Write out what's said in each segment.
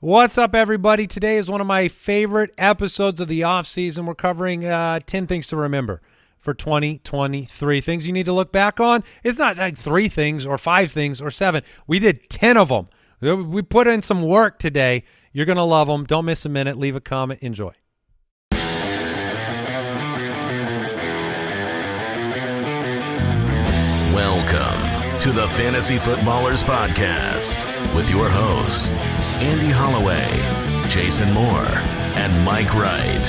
What's up, everybody? Today is one of my favorite episodes of the off season. We're covering uh, 10 things to remember for 2023. Things you need to look back on. It's not like three things or five things or seven. We did 10 of them. We put in some work today. You're going to love them. Don't miss a minute. Leave a comment. Enjoy. Welcome to the Fantasy Footballers Podcast with your hosts, Andy Holloway, Jason Moore, and Mike Wright.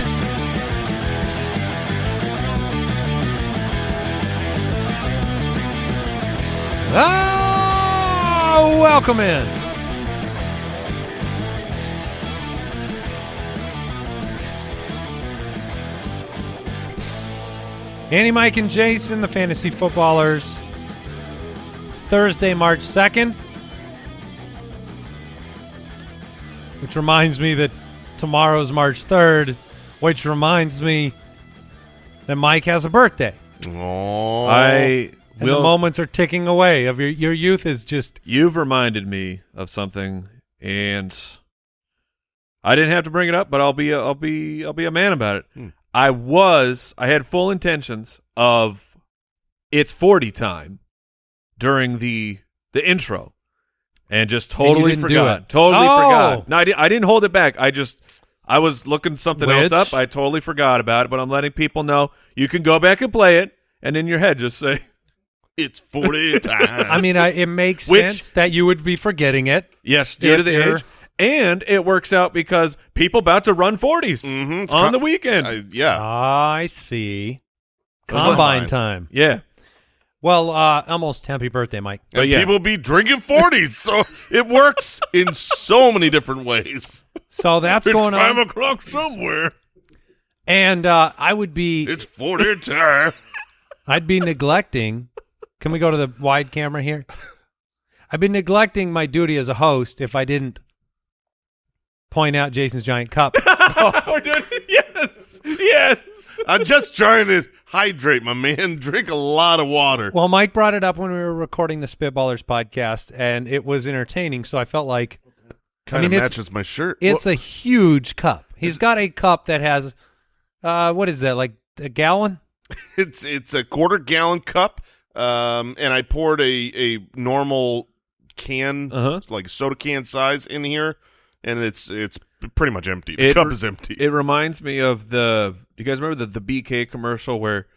Oh, welcome in. Andy, Mike, and Jason, the fantasy footballers. Thursday, March 2nd. Which reminds me that tomorrow's March 3rd, which reminds me that Mike has a birthday. Oh, I And the moments are ticking away. Of your your youth is just You've reminded me of something, and I didn't have to bring it up, but I'll be a, I'll be I'll be a man about it. Hmm. I was I had full intentions of it's forty time during the the intro, and just totally didn't do forgot. it. Totally Oh! forgot. No, I, di- I didn't hold it back. I just I was looking something Which? else up. I totally forgot about it, but I'm letting people know you can go back and play it, and in your head just say. it's 40 time. I mean, I, it makes Which- sense that you would be forgetting it. Yes, due to the age. And it works out because people about to run 40s Mhm, on com- the weekend. I- yeah. I see. Those are Combine time. yeah. Well, uh, almost happy birthday, Mike. but and yeah. people be drinking 40s, so it works in so many different ways. So that's It's going five on. o'clock somewhere. And uh, I would be It's 40 time. I'd be neglecting. Can we go to the wide camera here? I'd be neglecting my duty as a host if I didn't point out Jason's giant cup. We're doing yes, yes. I'm just trying to hydrate, my man. Drink a lot of water. well, Mike brought it up when we were recording the Spitballers podcast, and it was entertaining. So I felt like Kind I of mean, it's- matches my shirt. it's a huge cup. He's got a cup that has, uh, what is that? Like a gallon? it's it's a quarter gallon cup, um, and I poured a a normal can, Uh-huh. like soda can size, in here, and it's it's pretty much empty. The It- cup is empty. It reminds me of the. You guys remember the the BK commercial where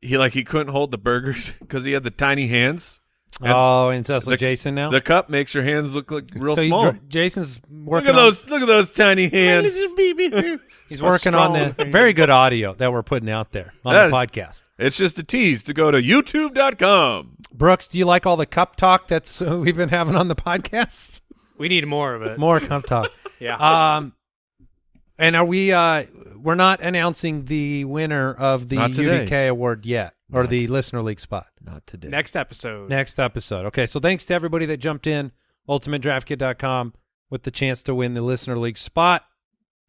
he like he couldn't hold the burgers because he had the tiny hands. And oh, and so it's like Jason now. The cup makes your hands look like real so small. dr- Jason's Look working at on- those! Look at those tiny hands. He's working on the very good audio that we're putting out there on That- the podcast. It's just a tease to go to YouTube.com. Brooks, do you like all the cup talk that's uh, we've been having on the podcast? We need more of it. More cup talk. Yeah. Um, and are we? Uh, we're not announcing the winner of the Not today. UDK award yet, or Not the listener league spot. Not today. Next episode. Next episode. Okay, so thanks to everybody that jumped in. UltimateDraftKit.com with the chance to win the listener league spot.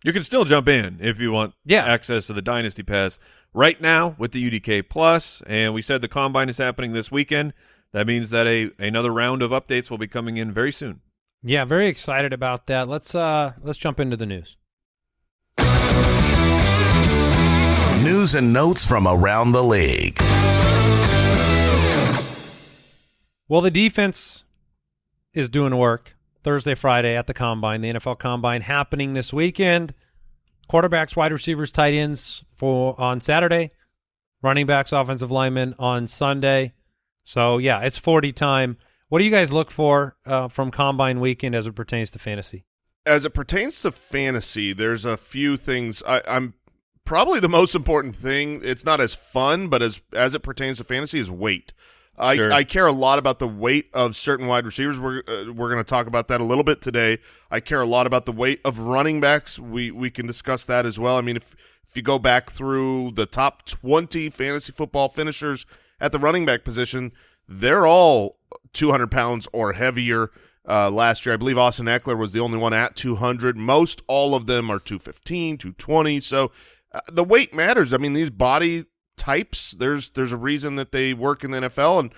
You can still jump in if you want Yeah. access to the Dynasty Pass right now with the UDK Plus. And we said the combine is happening this weekend. That means that a another round of updates will be coming in very soon. Yeah, very excited about that. Let's uh let's jump into the news. News and notes from around the league. Well, the defense is doing work Thursday, Friday at the combine. The NFL combine happening this weekend. Quarterbacks, wide receivers, tight ends for on Saturday. Running backs, offensive linemen on Sunday. So yeah, it's forty time. What do you guys look for uh, from combine weekend as it pertains to fantasy? as it pertains to fantasy, there's a few things. I, I'm probably the most important thing. It's not as fun, but as as it pertains to fantasy, is weight. I, Sure. I care a lot about the weight of certain wide receivers. We're uh, we're going to talk about that a little bit today. I care a lot about the weight of running backs. We we can discuss that as well. I mean, if if you go back through the top 20 fantasy football finishers at the running back position, they're all 200 pounds or heavier. Uh, last year, I believe Austin Ekeler was the only one at 200. Most all of them are 215, 220. So uh, the weight matters. I mean, these body types, there's there's a reason that they work in the NFL. And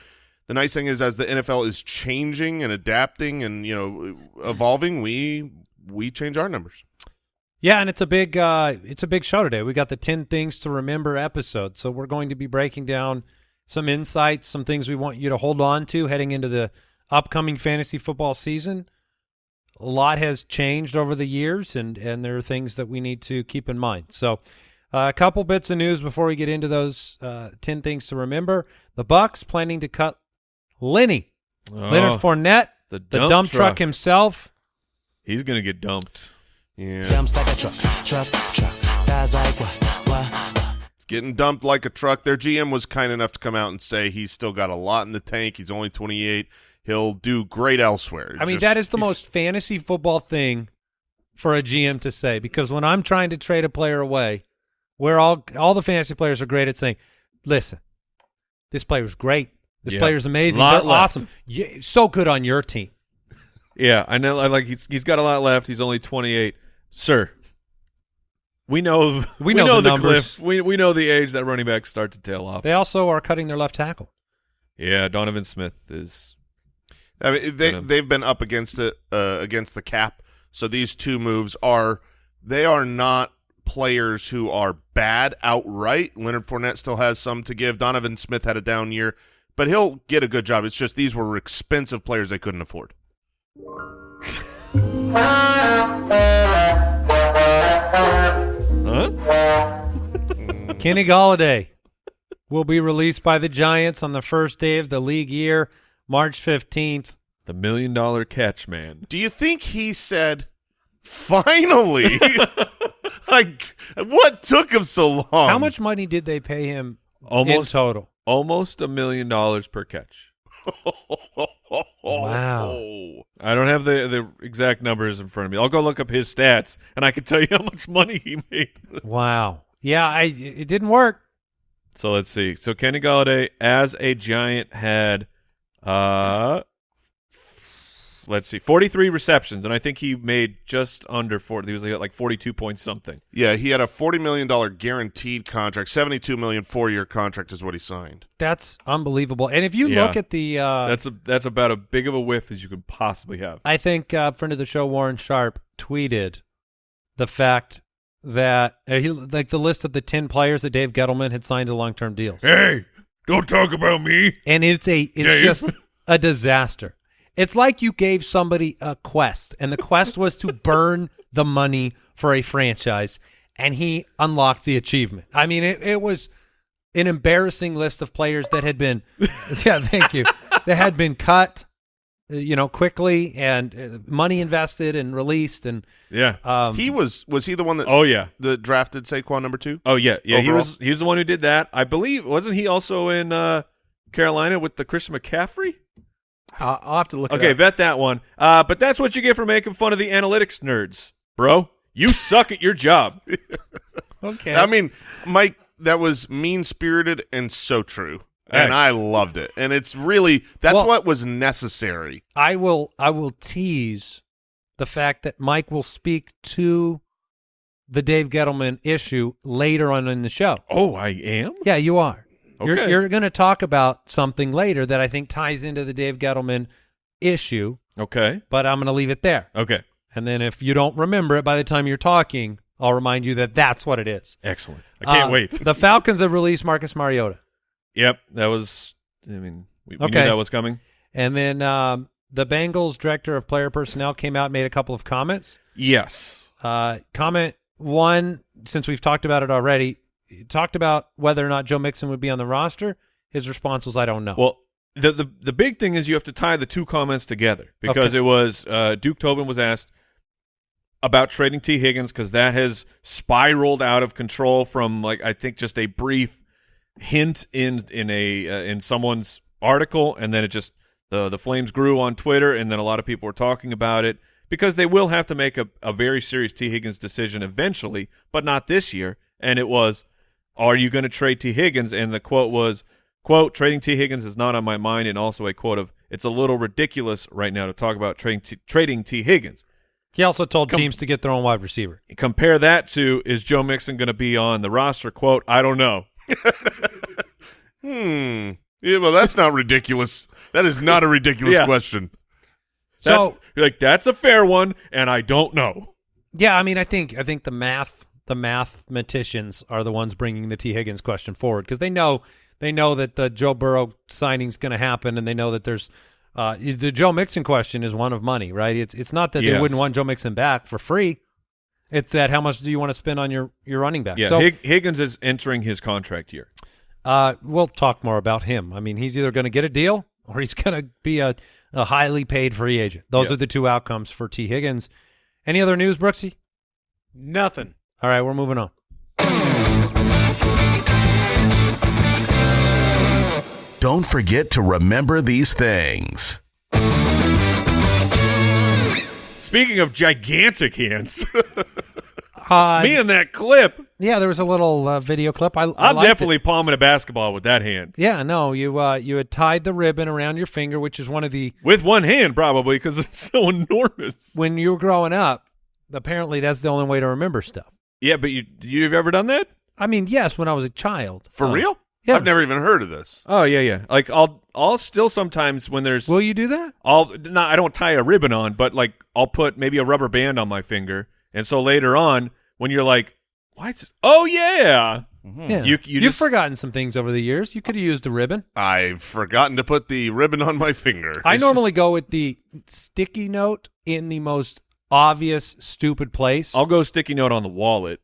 the nice thing is, as the NFL is changing and adapting and you know evolving, we we change our numbers. Yeah, and it's a big uh, it's a big show today. We got the ten things to remember episode, so we're going to be breaking down some insights, some things we want you to hold on to heading into the upcoming fantasy football season. A lot has changed over the years, and and there are things that we need to keep in mind. So, uh, a couple bits of news before we get into those uh, ten things to remember. The Bucks planning to cut Lenny Leonard Oh, Fournette, the the dump dump truck truck. himself. He's gonna get dumped. Yeah, Jumps like a truck, truck, truck. Guys like what, what? It's getting dumped like a truck. Their GM was kind enough to come out and say he's still got a lot in the tank. He's only 28. He'll do great elsewhere. I mean, Just- that is the most fantasy football thing for a GM to say because when I'm trying to trade a player away, where all all the fantasy players are great at saying, "Listen, this player's great. This Yeah. player's amazing. Lot They're left." awesome. Yeah, so good on your team." Yeah, I know. I like he's he's got a lot left. He's only 28, sir. We know we, know know, the the, numbers. cliff. We we know the age that running backs start to tail off. They also are cutting their left tackle. yeah, Donovan Smith is I mean, they Gonna- they've been up against it uh, against the cap. So these two moves are they are not players who are bad outright. Leonard Fournette still has some to give. Donovan Smith had a down year, but he'll get a good job. It's just these were expensive players they couldn't afford. huh? Kenny Golladay will be released by the Giants on the first day of the league year, March 15th. The million dollar catch man. Do you think he said, "Finally"? like, what took him so long? How much money did they pay him Almost in total? almost a million dollars per catch. Wow. I don't have the the exact numbers in front of me. I'll go look up his stats, and I can tell you how much money he made. Wow. Yeah, I it didn't work. So let's see. So Kenny Golladay as a Giant had, uh, let's see, forty three receptions, and I think he made just under forty. He was like, like forty two points something. Yeah, he had a forty million dollar guaranteed contract. Seventy-two million four-year contract is what he signed. That's unbelievable. And if you Yeah. look at the uh That's a that's about as big of a whiff as you could possibly have. I think uh, friend of the show Warren Sharp tweeted the fact that uh, he like the list of the 10 players that Dave Gettleman had signed to long-term deals. Hey, don't talk about me. And it's a it's Dave. just a disaster. It's like you gave somebody a quest and the quest was to burn the money for a franchise and he unlocked the achievement. I mean it, it was an embarrassing list of players that had been yeah, thank you. that had been cut uh, you know quickly and uh, money invested and released and Yeah. um he was was he the one that Oh yeah. the drafted Saquon number two? Oh yeah. Yeah. He was he was the one who did that. I believe wasn't he also in uh, Carolina with the Christian McCaffrey? I'll, I'll have to look Okay, it up. vet that one. Uh, but that's what you get for making fun of the analytics nerds, bro. You suck at your job. okay I mean, Mike, that was mean spirited and so true. And I loved it. And it's really that's Well- what was necessary. I will I will tease the fact that Mike will speak to the Dave Gettleman issue later on in the show. Oh, I am. Yeah, you are. You're you're going to talk about something later that I think ties into the Dave Gettleman issue, Okay. but I'm going to leave it there. Okay. And then if you don't remember it by the time you're talking, I'll remind you that that's what it is. Excellent. I can't Uh, wait. the Falcons have released Marcus Mariota. Yep. That was. I mean, we, we Okay. knew that was coming. And then um, the Bengals director of player personnel came out and made a couple of comments. Yes. Uh, comment one, since we've talked about it already, talked about whether or not Joe Mixon would be on the roster. His response was, "I don't know." Well, the the the big thing is you have to tie the two comments together because Okay. it was uh, Duke Tobin was asked about trading Tee Higgins because that has spiraled out of control from like I think just a brief hint in in a uh, in someone's article and then it just the the flames grew on Twitter and then a lot of people were talking about it because they will have to make a, a very serious Tee Higgins decision eventually but not this year and it was are you going to trade Tee Higgins and the quote was quote trading Tee Higgins is not on my mind and also a quote of it's a little ridiculous right now to talk about trading T, trading Tee Higgins he also told com- teams to get their own wide receiver. compare that to is Joe Mixon going to be on the roster quote I don't know Hmm. Yeah, well, that's not ridiculous. That is not a ridiculous Yeah. question. That's So- you're like that's a fair one, and I don't know. Yeah, I mean, I think I think the math the mathematicians are the ones bringing the Tee Higgins question forward because they know they know that the Joe Burrow signing is going to happen, and they know that there's uh, the Joe Mixon question is one of money, right? It's it's not that they wouldn't want Joe Mixon back for free. It's that how much do you want to spend on your your running back? Yeah, so Hig- Higgins is entering his contract year. uh, we'll talk more about him. I mean, he's either going to get a deal or he's going to be a, a highly paid free agent. Those Yeah. are the two outcomes for Tee Higgins. Any other news, Brooksy? Nothing. All right, we're moving on. Don't forget to remember these things. Speaking of gigantic hands, Uh, me and that clip, Yeah, there was a little uh, video clip. I, I I'm liked it. definitely palming a basketball with that hand. Yeah, no, you uh, you had tied the ribbon around your finger, which is one of the With one hand, probably, because it's so enormous. when you were growing up. Apparently, that's the only way to remember stuff. Yeah, but you you've ever done that? I mean, yes, when I was a child. For um, real? Yeah. I've never even heard of this. Oh yeah, yeah. Like I'll I'll still sometimes when there's Will you do that? I'll not I don't tie a ribbon on, but like I'll put maybe a rubber band on my finger, and so later on when you're like, what? Oh yeah, mm-hmm. Yeah, You- you have just- forgotten some things over the years. You could have used a ribbon. I've forgotten to put the ribbon on my finger. I It's normally go with the sticky note in the most obvious, stupid place. I'll go sticky note on the wallet.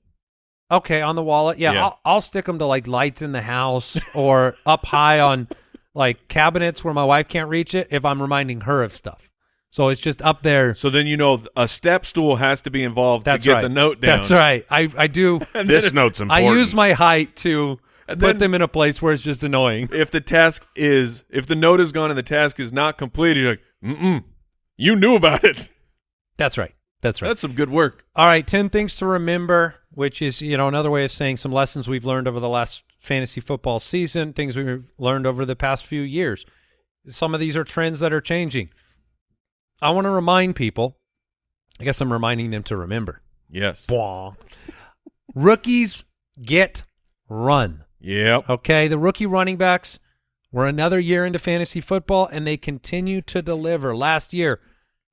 Okay, on the wallet. Yeah, Yeah. I'll, I'll stick them to like lights in the house or up high on like cabinets where my wife can't reach it if I'm reminding her of stuff. So it's just up there. So then you know a step stool has to be involved That's to get right. the note down. That's right. I I do. just- this note's important. I use my height to And put them in a place where it's just annoying. If the task is if the note is gone and the task is not completed, you're like, mm you knew about it. That's right. That's right. That's some good work. All right, 10 things to remember, which is, you know, another way of saying some lessons we've learned over the last fantasy football season, things we've learned over the past few years. Some of these are trends that are changing. I want to remind people, I guess I'm reminding them to remember. Yes. Bwah. Rookies get run. Yep. Okay, the rookie running backs were another year into fantasy football, and they continue to deliver. Last year,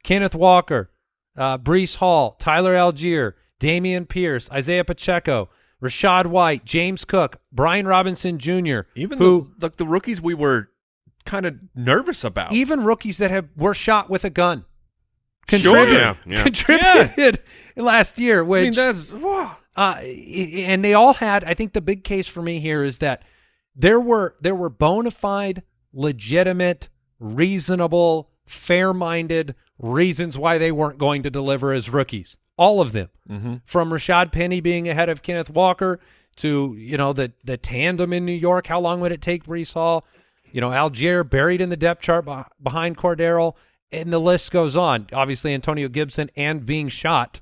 Kenneth Walker, uh, Breece Hall, Tyler Allgeier, Dameon Pierce, Isaiah Pacheco, Rachaad White, James Cook, Brian Robinson Jr., Even who the, like the rookies we were kind of nervous about. even rookies that have were shot with a gun Sure. contributed, Yeah, yeah. contributed last year. I Which mean, that's wow. uh, and they all had. I think the big case for me here is that there were there were bona fide, legitimate, reasonable, fair-minded reasons why they weren't going to deliver as rookies. All of them, Mm-hmm. from Rashad Penny being ahead of Kenneth Walker to you know the the tandem in New York. How long would it take Breece Hall? You know, Allgeier buried in the depth chart behind Cordero, and the list goes on. Obviously, Antonio Gibson and being shot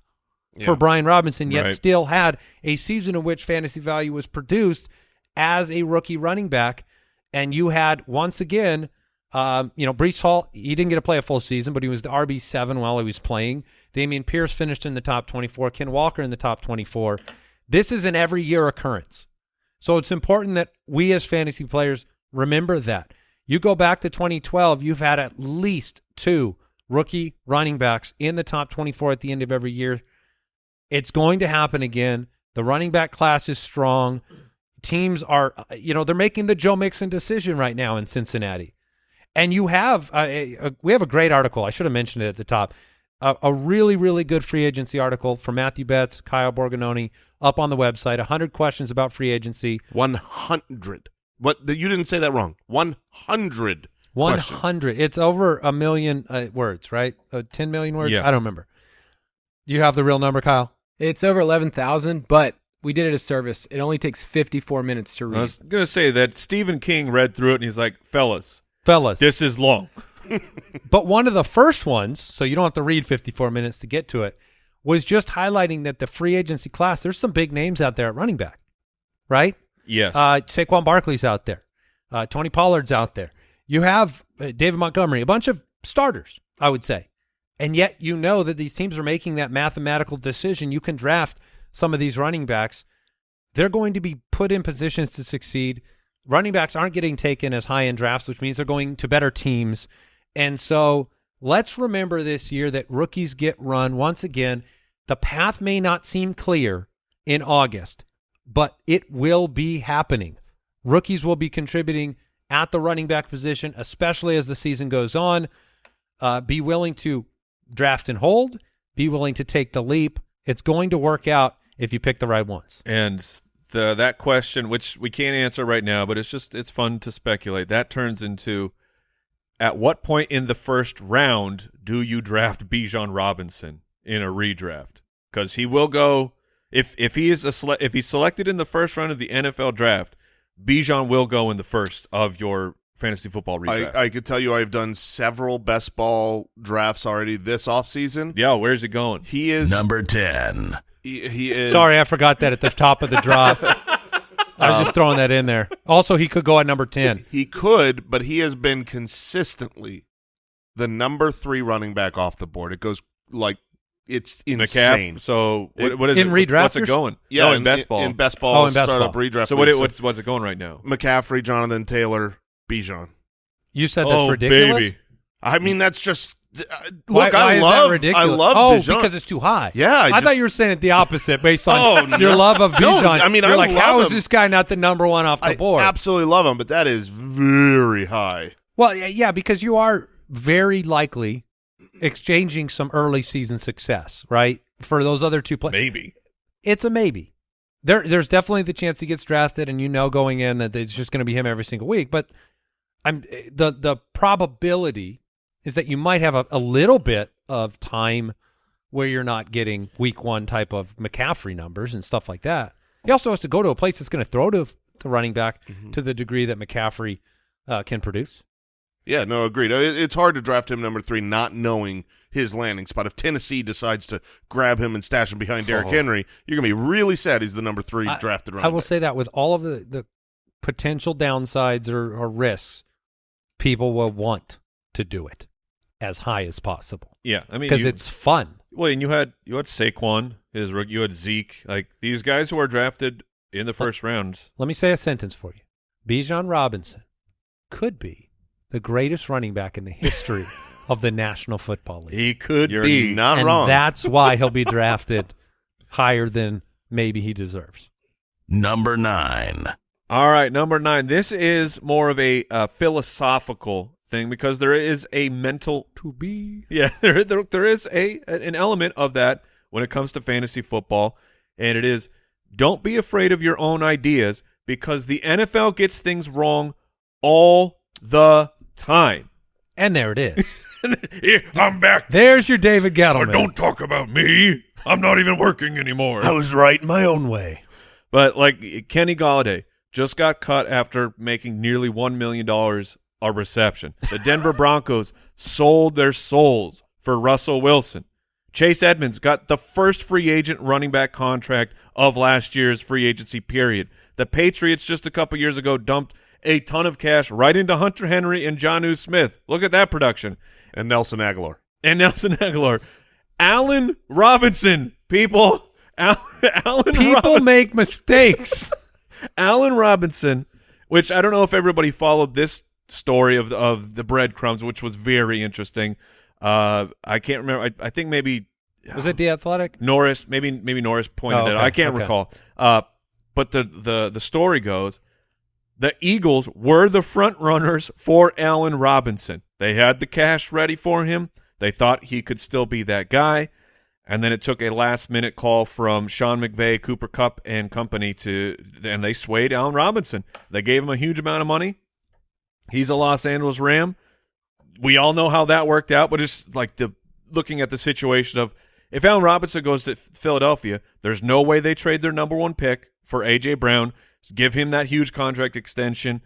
for Brian Robinson, yet Right. still had a season in which fantasy value was produced as a rookie running back. And you had once again, um, you know, Breece Hall. He didn't get to play a full season, but he was the RB seven while he was playing. Dameon Pierce finished in the top twenty-four. Ken Walker in the top twenty-four. This is an every year occurrence. So it's important that we as fantasy players remember that. You go back to 2012, you've had at least two rookie running backs in the top 24 at the end of every year. It's going to happen again. The running back class is strong. Teams are, you know, they're making the Joe Mixon decision right now in Cincinnati. And you have, uh, a, a, we have a great article. I should have mentioned it at the top. A, a really, really good free agency article from Matthew Betz, Kyle Borgognoni, up on the website. 100 questions about free agency. 100. What? the- You didn't say that wrong. 100. One questions. hundred. It's over a million uh, words, right? Uh, Ten million words. Yeah. I don't remember. You have the real number, Kyle. It's over 11,000, but we did it as service. It only takes 54 minutes to read. I was gonna say that Stephen King read through it and he's like, "Fellas, Fellas, this is long." but one of the first ones, so you don't have to read 54 minutes to get to it, was just highlighting that the free agency class, there's some big names out there at running back, right? Yes. Uh, Saquon Barkley's out there. Uh, Tony Pollard's out there. You have uh, David Montgomery, a bunch of starters, I would say. And yet you know that these teams are making that mathematical decision. You can draft some of these running backs. They're going to be put in positions to succeed. Running backs aren't getting taken as high in drafts, which means they're going to better teams. And so let's remember this year that rookies get run once again. The path may not seem clear in August, but it will be happening. Rookies will be contributing at the running back position, especially as the season goes on. Uh, be willing to draft and hold. Be willing to take the leap. It's going to work out if you pick the right ones. And the that question, which we can't answer right now, but it's just it's fun to speculate. That turns into at what point in the first round do you draft Bijan Robinson in a redraft? Because he will go if if he is a sele- if he's selected in the first round of the NFL draft, Bijan will go in the first of your fantasy football redraft. I, I could tell you I've done several best ball drafts already this offseason. yeah, where's it going? He is Number 10. He, he is Sorry, I forgot that at the top of the drop. I was just um, throwing that in there. Also, he could go at number 10. He could, but he has been consistently the number three running back off the board. It goes like it's insane. McCaff. So what, It- what is In it? redraft What's it going? Yeah, no, in, in best ball. In best ball, Oh, in best startup ball. redraft. so what? It, what's what's it going right now? McCaffrey, Jonathan Taylor, Bijan. You said that's oh, ridiculous. baby. I mean, that's just uh, look. why I is love? I love Oh, Bijan. because it's too high. Yeah, I I, thought you were saying it the opposite based on Oh, your no. love of No, Bijan. I mean, You're I like, how is him. this guy not the number one off the I board? absolutely love him, but that is very high. Well, yeah, yeah, because you are very likely exchanging some early season success, right? For those other two players. Maybe. It's a maybe. There, there's definitely the chance he gets drafted, and you know going in that it's just going to be him every single week. But I'm the the probability is that you might have a, a little bit of time where you're not getting week one type of McCaffrey numbers and stuff like that. He also has to go to a place that's going to throw to the running back to the degree that McCaffrey uh, can produce. Yeah, no, agreed. It's hard to draft him number three, not knowing his landing spot. If Tennessee decides to grab him and stash him behind Derrick Oh. Henry, you're gonna be really sad he's the number three I- drafted running I will back. say that with all of the, the potential downsides or, or risks, people will want to do it as high as possible Yeah, I mean, because it's fun. well, and you had you had Saquon, his you had Zeke, like these guys who are drafted in the first rounds. Let me say a sentence for you. Bijan Robinson could be the greatest running back in the history of the National Football League. He could You're be. not and wrong. that's why he'll be drafted higher than maybe he deserves. Number 9. All right, number nine. This is more of a uh, philosophical thing because there is a mental To be. Yeah, there, there, there is a an element of that when it comes to fantasy football, and it is don't be afraid of your own ideas because the NFL gets things wrong all the time. And there it is. Here, I'm back. There's your David Gettleman. Don't talk about me. I'm not even working anymore. I was right in my own way. But like Kenny Golladay just got cut after making nearly one million dollars a reception. The Denver Broncos sold their souls for Russell Wilson. Chase Edmonds got the first free agent running back contract of last year's free agency period. The Patriots just a couple years ago dumped a ton of cash right into Hunter Henry and Jonnu Smith. Look at that production. and Nelson Agholor. And Nelson Agholor. Allen Robinson, people. Al- Allen People Robinson. make mistakes. Allen Robinson, which I don't know if everybody followed this story of the, of the breadcrumbs, which was very interesting. Uh, I can't remember. I, I think maybe Was it the Athletic? Norris, maybe maybe Norris pointed Oh, it out. I can't okay. recall. Uh, but the the the story goes, the Eagles were the front runners for Allen Robinson. They had the cash ready for him. They thought he could still be that guy. And then it took a last minute call from Sean McVay, Cooper Kupp, and company to, and they swayed Allen Robinson. They gave him a huge amount of money. He's a Los Angeles Ram. We all know how that worked out, but it's like the looking at the situation of if Allen Robinson goes to Philadelphia, there's no way they trade their number one pick for AJ Brown, give him that huge contract extension.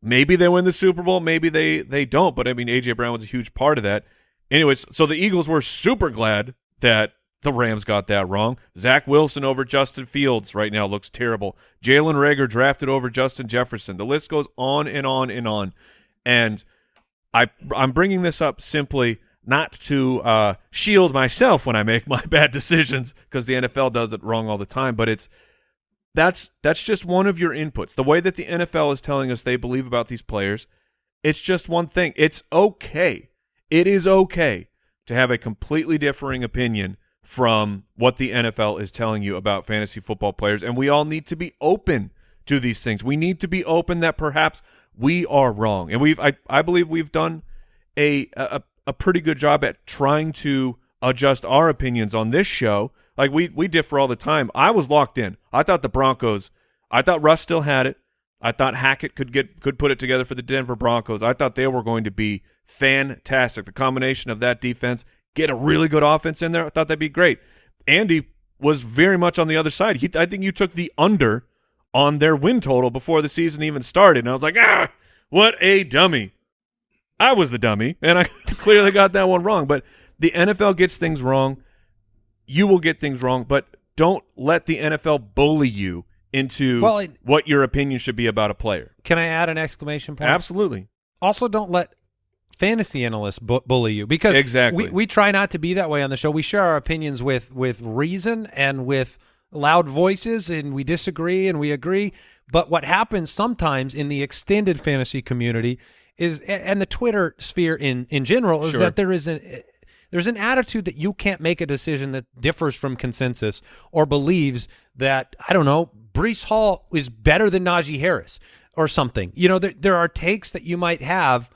Maybe they win the Super Bowl, maybe they they don't, but I mean AJ Brown was a huge part of that. Anyways, so the Eagles were super glad that the Rams got that wrong. Zach Wilson over Justin Fields right now looks terrible. Jalen Reagor drafted over Justin Jefferson. The list goes on and on and on. And I I'm bringing this up simply not to uh, shield myself when I make my bad decisions because the NFL does it wrong all the time. But it's that's that's just one of your inputs. The way that the NFL is telling us they believe about these players, it's just one thing. It's okay It is okay to have a completely differing opinion from what the NFL is telling you about fantasy football players, and we all need to be open to these things. We need to be open that perhaps we are wrong, and we've I, I believe we've done a, a a pretty good job at trying to adjust our opinions on this show. Like we we differ all the time. I was locked in. I thought the Broncos. I thought Russ still had it. I thought Hackett could get could put it together for the Denver Broncos. I thought they were going to be fantastic. The combination of that defense, get a really good offense in there. I thought that'd be great. Andy was very much on the other side. He, I think you took the under on their win total before the season even started, and I was like, ah, what a dummy. I was the dummy, and I clearly got that one wrong. But the NFL gets things wrong. You will get things wrong, but don't let the NFL bully you into Well, it- what your opinion should be about a player. Can I add an exclamation point? Absolutely. also don't let fantasy analysts bu- bully you because Exactly. we, we try not to be that way on the show. We share our opinions with with reason and with loud voices and we disagree and we agree. But what happens sometimes in the extended fantasy community is and the Twitter sphere in in general is Sure. that there is an eh, there's an attitude that you can't make a decision that differs from consensus or believes that I don't know Breece Hall is better than Najee Harris or something. You know, there there are takes that you might have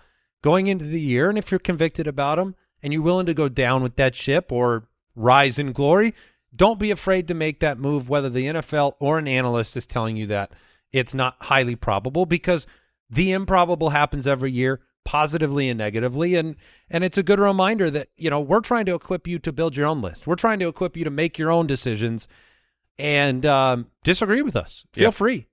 going into the year, and if you're convicted about them and you're willing to go down with that ship or rise in glory, don't be afraid to make that move, whether the NFL or an analyst is telling you that it's not highly probable, because the improbable happens every year, positively and negatively, and and it's a good reminder that you know we're trying to equip you to build your own list. We're trying to equip you to make your own decisions, and um, disagree with us. Feel Yeah. free.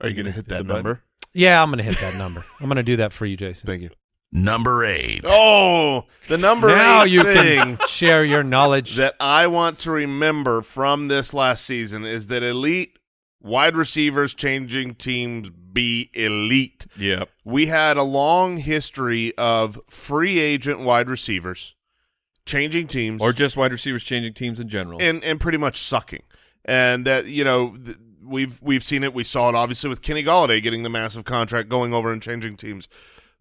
Are you going to hit that the button? number? Yeah, I'm going to hit that number. I'm going to do that for you, Jason. Thank you. Number eight. Oh, the number now eight you thing can share your knowledge. that I want to remember from this last season is that elite wide receivers changing teams be elite. Yep. We had a long history of free agent wide receivers changing teams Or just wide receivers changing teams in general. and and pretty much sucking. And that you know th- we've we've seen it. We saw it obviously with Kenny Golladay getting the massive contract, going over and changing teams.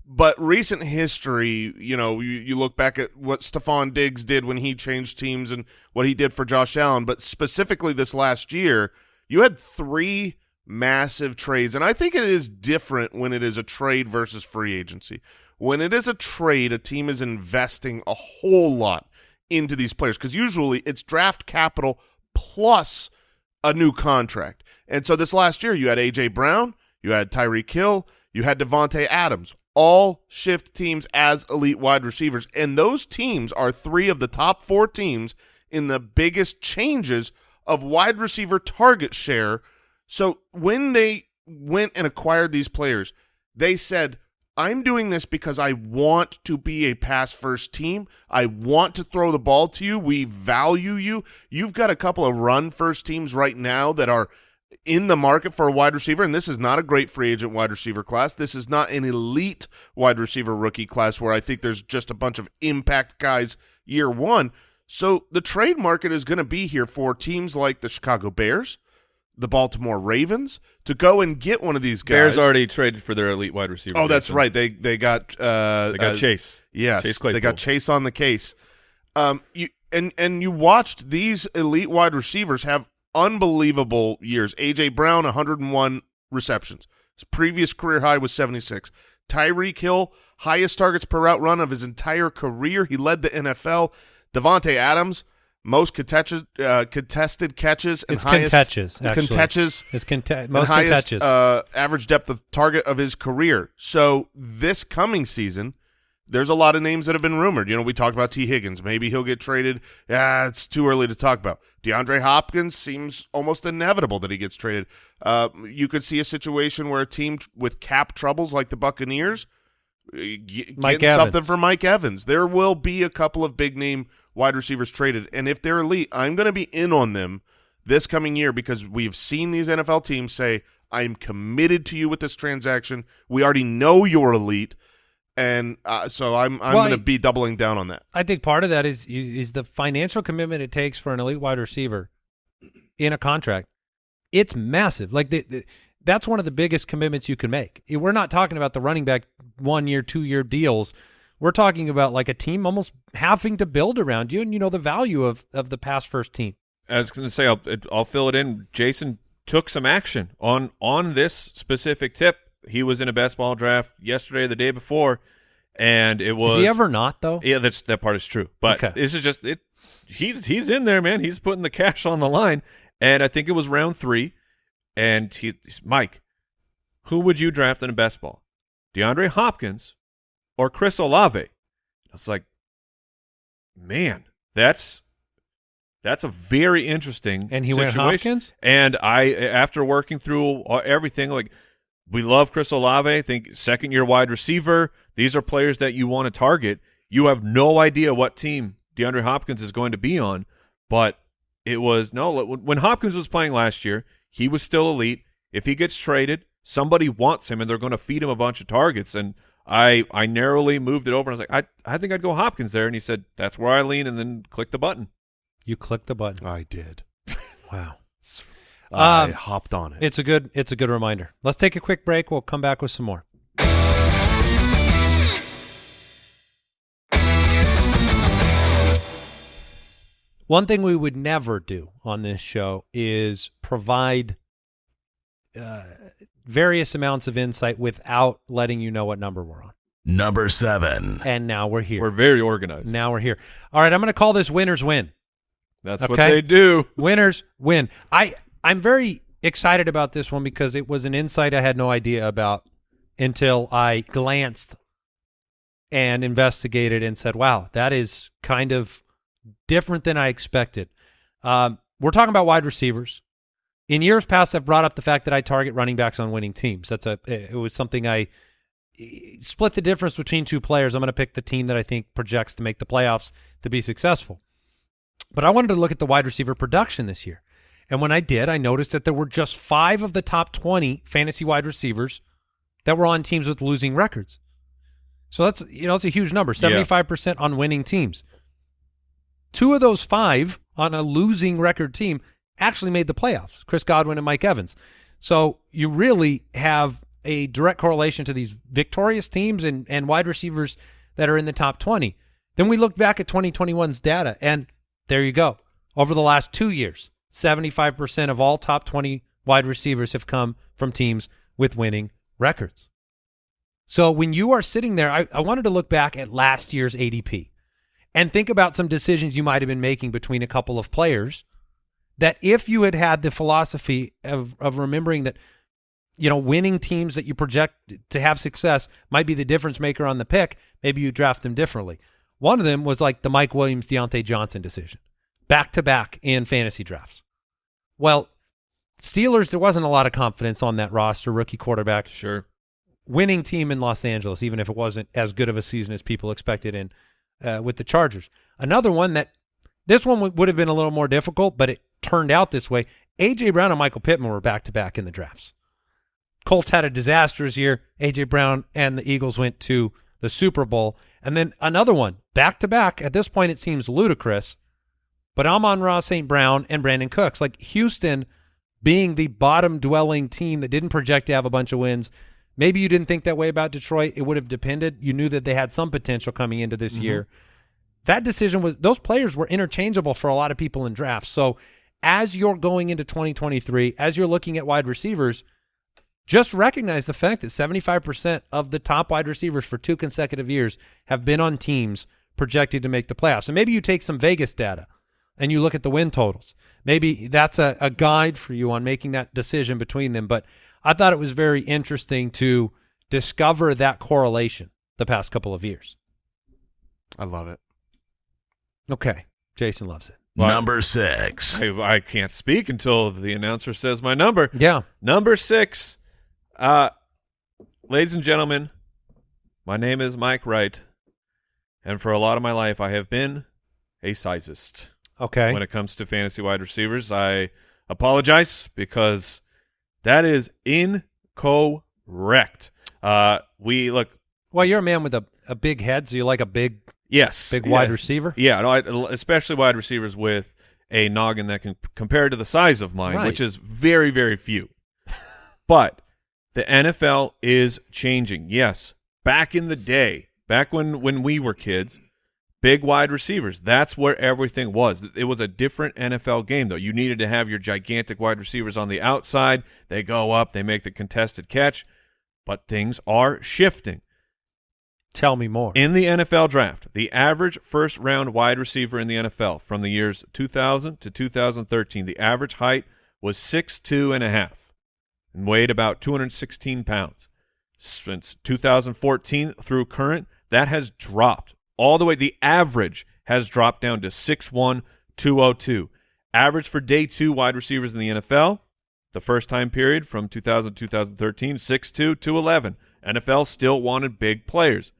But recent history, you know, you, you look back at what Stefon Diggs did when he changed teams and what he did for Josh Allen. But specifically this last year, you had three massive trades, and I think it is different when it is a trade versus free agency. When it is a trade, a team is investing a whole lot into these players because usually it's draft capital plus a new contract. And so this last year, you had A.J. Brown, you had Tyreek Hill, you had Davante Adams, all shift teams as elite wide receivers. And those teams are three of the top four teams in the biggest changes of wide receiver target share. So when they went and acquired these players, they said, I'm doing this because I want to be a pass first team. I want to throw the ball to you. We value you. You've got a couple of run first teams right now that are in the market for a wide receiver, and this is not a great free agent wide receiver class. This is not an elite wide receiver rookie class where I think there's just a bunch of impact guys year one. So the trade market is going to be here for teams like the Chicago Bears, the Baltimore Ravens, to go and get one of these guys. Bears already traded for their elite wide receiver. Oh, that's right. They they got uh, They got uh, Chase. Yes, Chase they got Chase on the case. Um, you and and you watched these elite wide receivers have unbelievable years. AJ Brown, 101 receptions. His previous career high was 76. Tyreek Hill, highest targets per route run of his entire career. He led the NFL. Davante Adams, most contested uh, contested catches and It's highest actually. contentious It's conte- most highest uh, average depth of target of his career. So this coming season, there's a lot of names that have been rumored. You know, we talked about Tee Higgins. Maybe he'll get traded. Yeah, it's too early to talk about. DeAndre Hopkins seems almost inevitable that he gets traded. Uh, you could see a situation where a team with cap troubles like the Buccaneers uh, g- Mike getting something for Mike Evans. There will be a couple of big name wide receivers traded, and if they're elite, I'm going to be in on them this coming year because we've seen these NFL teams say, "I'm committed to you with this transaction. We already know you're elite." And uh, so I'm I'm Well, going to be doubling down on that. I think part of that is, is is the financial commitment it takes for an elite wide receiver in a contract. It's massive. Like the, the, that's one of the biggest commitments you can make. We're not talking about the running back one year, two year deals we're talking about like a team almost having to build around you, and you know the value of of the pass first team. I was going to say I'll I'll fill it in. Jason took some action on on this specific tip. He was in a best ball draft yesterday, the day before, and it was Is he ever not though? Yeah, that's that part is true. But Okay. this is just it. He's he's in there, man. He's putting the cash on the line, and I think it was round three, and he, he's- Mike, who would you draft in a best ball, DeAndre Hopkins or Chris Olave? I was like, man, that's that's a very interesting And he went situation. Hopkins? And I, after working through everything, like we love Chris Olave. I think second year wide receiver. These are players that you want to target. You have no idea what team DeAndre Hopkins is going to be on, but it was no. When when Hopkins was playing last year, he was still elite. If he gets traded, somebody wants him, and they're going to feed him a bunch of targets. And I, I narrowly moved it over, and I was like, I, I think I'd go Hopkins there. And he said, that's where I lean, and then click the button. You click the button. I did. Wow. I Um, hopped on it. It's a good it's a good reminder. Let's take a quick break. We'll come back with some more. One thing we would never do on this show is provide uh, various amounts of insight without letting you know what number we're on. Number seven. And now we're here. We're very organized. now we're here. All right, I'm going to call this winners win. that's what okay. they do. Winners win. I I'm very excited about this one because it was an insight I had no idea about until I glanced and investigated and said, "Wow, that is kind of different than I expected." Um, we're talking about wide receivers. In years past, I've brought up the fact that I target running backs on winning teams. That's a it was something I split the difference between two players. I'm going to pick the team that I think projects to make the playoffs to be successful. But I wanted to look at the wide receiver production this year. And when I did, I noticed that there were just five of the top 20 fantasy wide receivers that were on teams with losing records. So that's, you know, it's a huge number, 75% on winning teams. Two of those five on a losing record team actually made the playoffs, Chris Godwin and Mike Evans. So you really have a direct correlation to these victorious teams and, and wide receivers that are in the top 20. Then we look back at 2021's data, and there you go. Over the last two years, 75% of all top 20 wide receivers have come from teams with winning records. So when you are sitting there, I, I wanted to look back at last year's ADP and think about some decisions you might have been making between a couple of players that if you had had the philosophy of, of remembering that you know winning teams that you project to have success might be the difference maker on the pick maybe you draft them differently one of them was like the mike williams diontae johnson decision back to back in fantasy drafts well steelers there wasn't a lot of confidence on that roster rookie quarterback Sure. winning team in Los Angeles, even if it wasn't as good of a season as people expected in uh, with the Chargers. Another one that this one would have been a little more difficult, but it turned out this way. AJ Brown and Michael Pittman were back to back in the drafts. Colts had a disastrous year. AJ Brown and the Eagles went to the Super Bowl, and then another one back to back. At this point, it seems ludicrous, but Amon-Ra St. Brown and Brandin Cooks, like Houston being the bottom dwelling team that didn't project to have a bunch of wins. Maybe you didn't think that way about Detroit. It would have depended. You knew that they had some potential coming into this mm-hmm. year. That decision was those players were interchangeable for a lot of people in drafts. So as you're going into 2023, as you're looking at wide receivers, just recognize the fact that 75% of the top wide receivers for two consecutive years have been on teams projected to make the playoffs. And maybe you take some Vegas data and you look at the win totals. Maybe that's a, a guide for you on making that decision between them. But I thought it was very interesting to discover that correlation the past couple of years. I love it. Okay. Jason loves it. Number six. I, I can't speak until the announcer says my number. Yeah. Number six. Uh, ladies and gentlemen, my name is Mike Wright, and for a lot of my life, I have been a sizist. Okay. When it comes to fantasy wide receivers, I apologize because that is incorrect. Uh, we look, Well, you're a man with a, a big head, so you like a big, yes, big yeah. wide receiver. Yeah, no, I, especially wide receivers with a noggin that can compare to the size of mine, Right. which is very, very few. but the NFL is changing. Yes, back in the day, back when when we were kids, big wide receivers. That's where everything was. It was a different NFL game though. You needed to have your gigantic wide receivers on the outside. They go up, they make the contested catch, but things are shifting. Tell me more. In the NFL draft, the average first round wide receiver in the NFL from the years 2000 to 2013, the average height was 6'2 and a half and weighed about 216 pounds. Since 2014 through current, that has dropped all the way. The average has dropped down to 6'1, 202. Average for day two wide receivers in the NFL, the first time period from 2000 to 2013, 6'2, 211. NFL still wanted big players.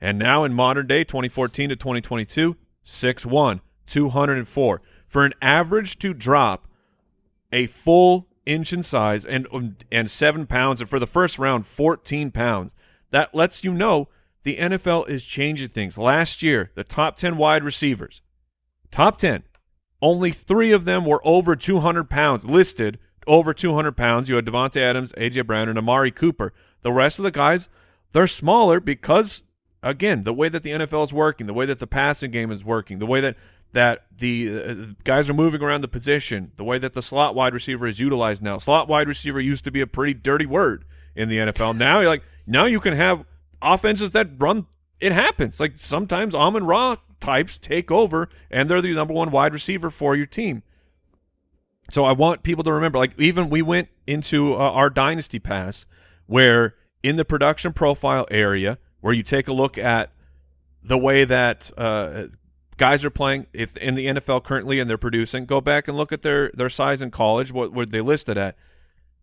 And now in modern day, 2014 to 2022, 6'1", 204. For an average to drop a full inch in size and and seven pounds, and for the first round, 14 pounds, that lets you know the NFL is changing things. Last year, the top 10 wide receivers, top 10, only three of them were over 200 pounds, listed over 200 pounds. You had Davante Adams, A.J. Brown, and Amari Cooper. The rest of the guys, they're smaller because again, the way that the NFL is working, the way that the passing game is working, the way that that the uh, guys are moving around the position, the way that the slot wide receiver is utilized now. Slot wide receiver used to be a pretty dirty word in the NFL. Now you're like now you can have offenses that run. It happens. Like sometimes Amon-Ra types take over and they're the number one wide receiver for your team. So I want people to remember, like even we went into uh, our dynasty pass where in the production profile area where you take a look at the way that uh, guys are playing if in the NFL currently and they're producing, go back and look at their their size in college, what were they listed at.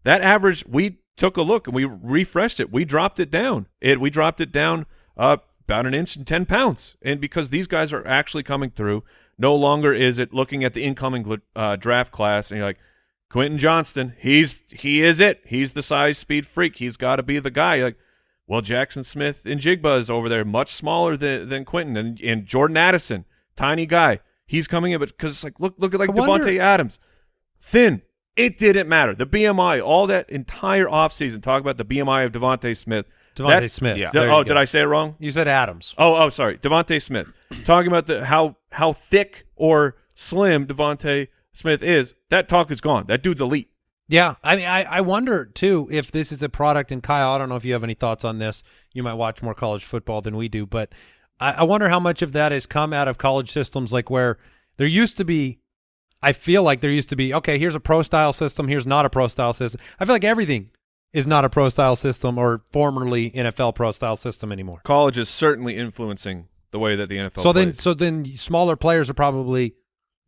That average, we took a look and we refreshed it. We dropped it down. It we dropped it down uh, about an inch and ten pounds, and because these guys are actually coming through, no longer is it looking at the incoming uh, draft class and you're like. Quentin Johnston, he's he is it. He's the size speed freak. He's got to be the guy. Like well, Jaxon Smith-Njigba is over there, much smaller than than Quentin, and, and Jordan Addison, tiny guy. He's coming in, but because it's like look look at like Davante Adams, thin. It didn't matter. The BMI, all that entire offseason, talk about the BMI of DeVonta Smith. DeVonta that, Smith. yeah. oh, did I say it wrong? You said Adams. Oh, oh, sorry, DeVonta Smith. Talking about the how how thick or slim DeVonta Smith is. That talk is gone. That dude's elite. Yeah, I mean, I, I wonder too if this is a product. And Kyle, I don't know if you have any thoughts on this. You might watch more college football than we do, but I, I wonder how much of that has come out of college systems, like where there used to be. I feel like there used to be okay. Here's a pro style system. Here's not a pro style system. I feel like everything is not a pro style system or formerly NFL pro style system anymore. College is certainly influencing the way that the NFL. So then, plays. so then, smaller players are probably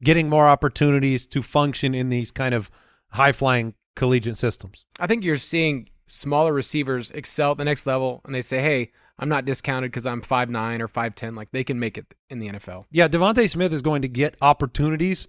getting more opportunities to function in these kind of high flying collegiate systems. I think you're seeing smaller receivers excel at the next level, and they say, "Hey, I'm not discounted because I'm five nine or five ten. Like they can make it in the NFL." Yeah, DeVonta Smith is going to get opportunities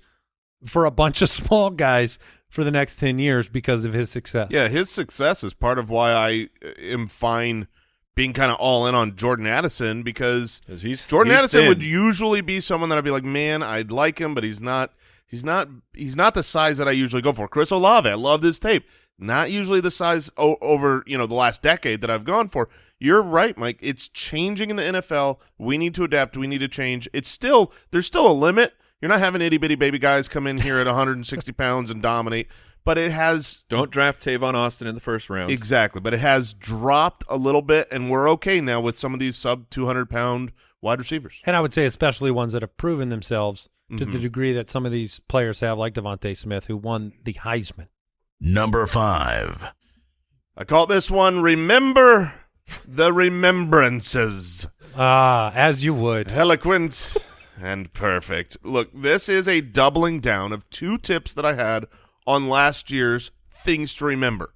for a bunch of small guys for the next ten years because of his success. Yeah, his success is part of why I uh, am fine being kind of all in on Jordan Addison because he's- Jordan he's Addison thin. would usually be someone that I'd be like, man, I'd like him, but he's not. He's not. He's not the size that I usually go for. Chris Olave, I loved his tape. Not usually the size o- over you know the last decade that I've gone for. You're right, Mike. It's changing in the NFL. We need to adapt. We need to change. It's still there's still a limit. You're not having itty bitty baby guys come in here at 160 pounds and dominate, but it has don't draft Tavon Austin in the first round. Exactly, but it has dropped a little bit, and we're okay now with some of these sub 200 pound wide receivers. And I would say especially ones that have proven themselves to Mm-hmm. the degree that some of these players have, like DeVonta Smith, who won the Heisman. Number five. I call this one "Remember the Remembrances." Ah, as you would. Eloquent and perfect. Look, this is a doubling down of two tips that I had on last year's things to remember.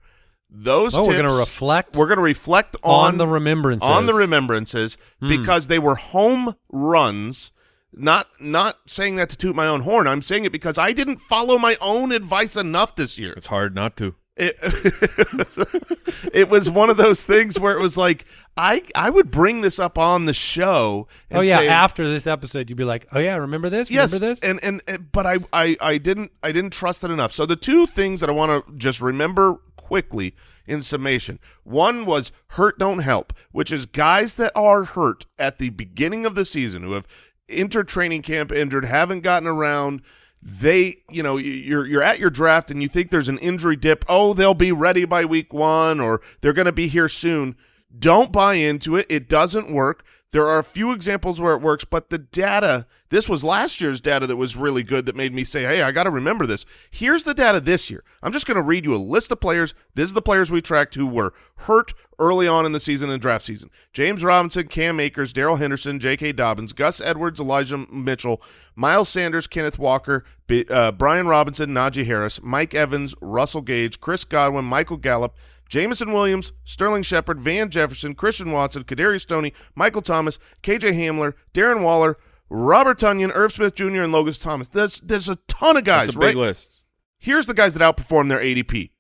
Those Oh, tips, we're going to reflect We're going to reflect on, on the remembrances. on the remembrances Hmm. because they were home runs. Not not saying that to toot my own horn. I'm saying it because I didn't follow my own advice enough this year. It's hard not to. It, it was one of those things where it was like I I would bring this up on the show. And Oh yeah, say, after this episode, you'd be like, "Oh yeah, remember this? yes, remember this?" and, and and but I, I I didn't I didn't trust it enough. So the two things that I want to just remember quickly in summation. One was hurt don't help, which is guys that are hurt at the beginning of the season who have entered training camp injured, haven't gotten around. They, you know, you're you're at your draft and you think there's an injury dip. Oh, they'll be ready by week one, or they're going to be here soon. Don't buy into it. It doesn't work. There are a few examples where it works, but the data, this was last year's data that was really good that made me say, hey, I got to remember this. Here's the data this year. I'm just going to read you a list of players. This is the players we tracked who were hurt early on in the season and draft season. James Robinson, Cam Akers, Darrell Henderson, J.K. Dobbins, Gus Edwards, Elijah Mitchell, Miles Sanders, Kenneth Walker, B uh, Brian Robinson, Najee Harris, Mike Evans, Russell Gage, Chris Godwin, Michael Gallup, Jameson Williams, Sterling Shepard, Van Jefferson, Christian Watson, Kadarius Toney, Michael Thomas, KJ Hamler, Darren Waller, Robert Tonyan, Irv Smith Jr., and Logan Thomas. There's, there's a ton of guys, That's a right? big list. Here's the guys that outperformed their ADP.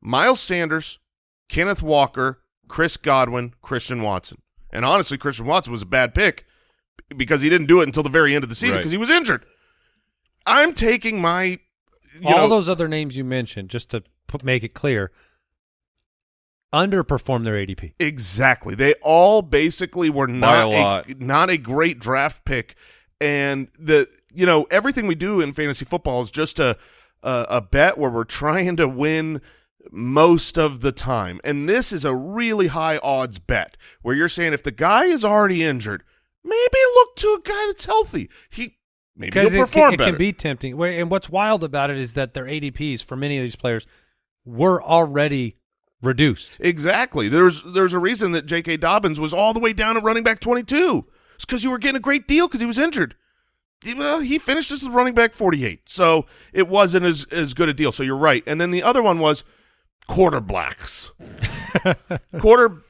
Miles Sanders, Kenneth Walker, Chris Godwin, Christian Watson. And honestly, Christian Watson was a bad pick because he didn't do it until the very end of the season Right. because he was injured. I'm taking my you All know, those other names you mentioned, just to put, make it clear, underperformed their ADP. Exactly. They all basically were not a lot. not a great draft pick, and the you know everything we do in fantasy football is just a a, a bet where we're trying to win most of the time, and this is a really high odds bet where you're saying if the guy is already injured, maybe look to a guy that's healthy. He maybe he'll Because it, perform can, it better. can be tempting. And what's wild about it is that their ADPs for many of these players were already reduced. Exactly. There's there's a reason that J.K. Dobbins was all the way down at running back 22. It's because you were getting a great deal because he was injured. He- Well, he finished as a running back 48, so it wasn't as as good a deal. So you're right. And then the other one was quarter blacks. quarter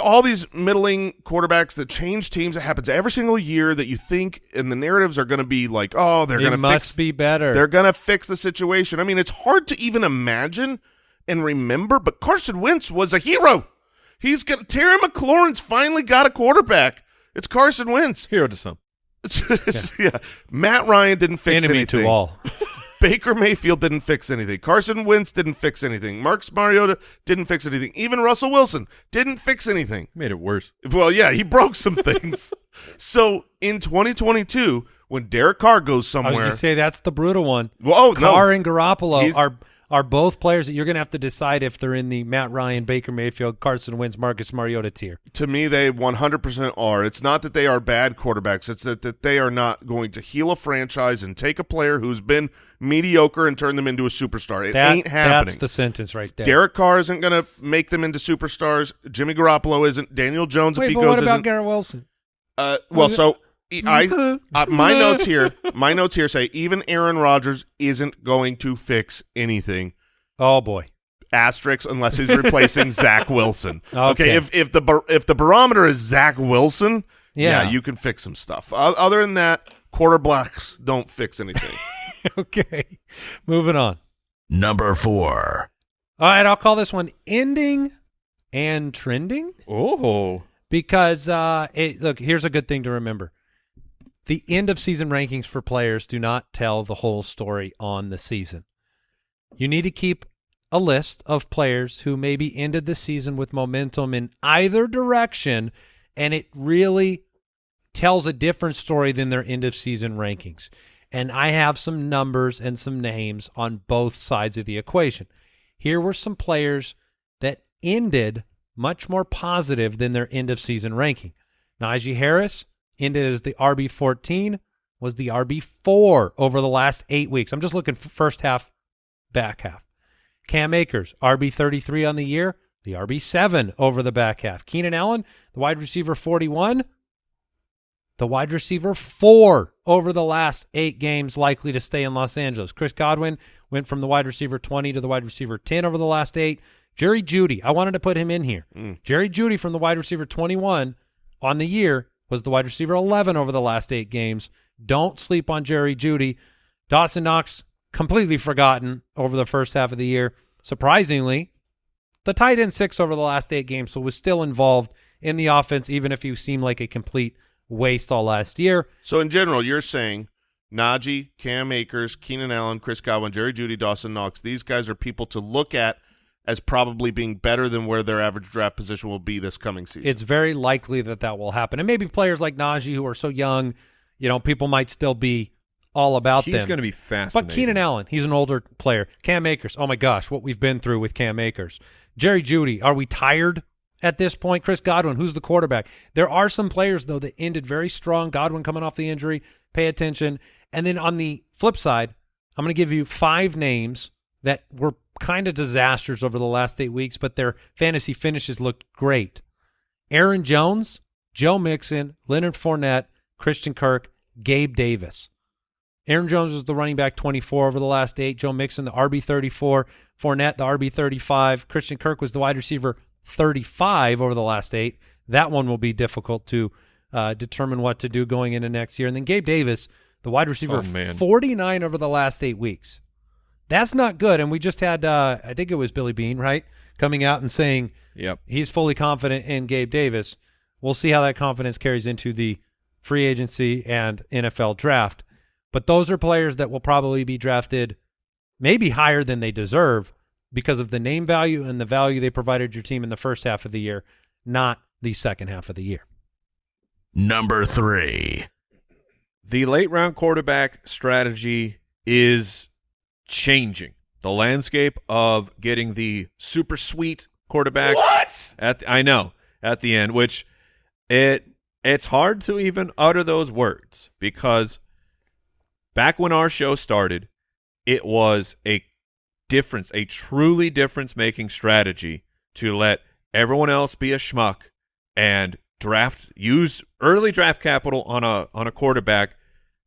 all these middling quarterbacks that change teams. It happens every single year that you think, and the narratives are going to be like, oh, they're going it to must fix be better. they're going to fix the situation. I mean, it's hard to even imagine and remember, but Carson Wentz was a hero. He's going to Terry McLaurin's finally got a quarterback. It's Carson Wentz. Hero to some. It's- yeah. Matt Ryan didn't fix Enemy anything. to all. Baker Mayfield didn't fix anything. Carson Wentz didn't fix anything. Marcus Mariota didn't fix anything. Even Russell Wilson didn't fix anything. Made it worse. Well, yeah, he broke some things. so in 2022, when Derek Carr goes I was somewhere, going to say that's the brutal one. well, oh, no. Carr and Garoppolo He's- are are both players that you're going to have to decide if they're in the Matt Ryan, Baker Mayfield, Carson Wentz, Marcus Mariota tier. to me they 100% are. It's not that they are bad quarterbacks. It's that, that they are not going to heal a franchise and take a player who's been mediocre and turn them into a superstar. It That, ain't happening. That's the sentence right there. Derek Carr isn't going to make them into superstars. Jimmy Garoppolo isn't. Daniel Jones Wait, if he but goes what about isn't. Garrett Wilson? uh, well so I, uh, my notes here my notes here say even Aaron Rodgers isn't going to fix anything Oh boy. asterisk unless he's replacing Zach Wilson. Okay. if if the bar- if the barometer is Zach Wilson, yeah. Yeah. you can fix some stuff. O- other than that, quarter blacks don't fix anything. okay. Moving on. Number four. All right, I'll call this one ending and trending Oh. because uh it, look, here's a good thing to remember. The end of season rankings for players do not tell the whole story on the season. You need to keep a list of players who maybe ended the season with momentum in either direction and it really tells a different story than their end of season rankings. And I have some numbers and some names on both sides of the equation. Here were some players that ended much more positive than their end of season ranking. Najee Harris ended as the RB 14, was the RB 4 over the last eight weeks. I'm just looking for first half, back half. Cam Akers, RB 33 on the year, the RB 7 over the back half. Keenan Allen, the wide receiver 41, the wide receiver 4 over the last eight games, likely to stay in Los Angeles. Chris Godwin went from the wide receiver 20 to the wide receiver 10 over the last eight. Jerry Jeudy, I wanted to put him in here. Mm. Jerry Jeudy from the wide receiver 21 on the year was the wide receiver 11 over the last eight games. Don't sleep on Jerry Jeudy. Dawson Knox, completely forgotten over the first half of the year. Surprisingly, the tight end six over the last eight games, so was still involved in the offense, even if he seemed like a complete waste all last year. so in general, you're saying Najee, Cam Akers, Keenan Allen, Chris Godwin, Jerry Jeudy, Dawson Knox. These guys are people to look at as probably being better than where their average draft position will be this coming season. It's very likely that that will happen. And maybe players like Najee who are so young, you know, people might still be all about He's them. going to be fascinating. But Keenan Allen, he's an older player. Cam Akers, oh my gosh, what we've been through with Cam Akers. Jerry Jeudy, are we tired at this point? Chris Godwin, who's the quarterback? There are some players though that ended very strong. Godwin coming off the injury, pay attention. And then on the flip side, I'm going to give you five names that were kind of disasters over the last eight weeks, but their fantasy finishes looked great. Aaron Jones, Joe Mixon, Leonard Fournette, Christian Kirk, Gabe Davis. Aaron Jones was the running back 24 over the last eight. Joe Mixon, the RB 34. Fournette, the RB 35. Christian Kirk was the wide receiver 35 over the last eight. That one will be difficult to uh, determine what to do going into next year. And then Gabe Davis, the wide receiver Oh, 49 over the last eight weeks. That's not good. And we just had, uh, I think it was Billy Bean, right, coming out and saying Yep. he's fully confident in Gabe Davis. We'll see how that confidence carries into the free agency and NFL draft. But those are players that will probably be drafted maybe higher than they deserve because of the name value and the value they provided your team in the first half of the year, not the second half of the year. Number three. The late round quarterback strategy is changing. The landscape of getting the super sweet quarterback. What? At the, I know at the end, which it it's hard to even utter those words because back when our show started, it was a difference, a truly difference making strategy to let everyone else be a schmuck and draft use early draft capital on a on a quarterback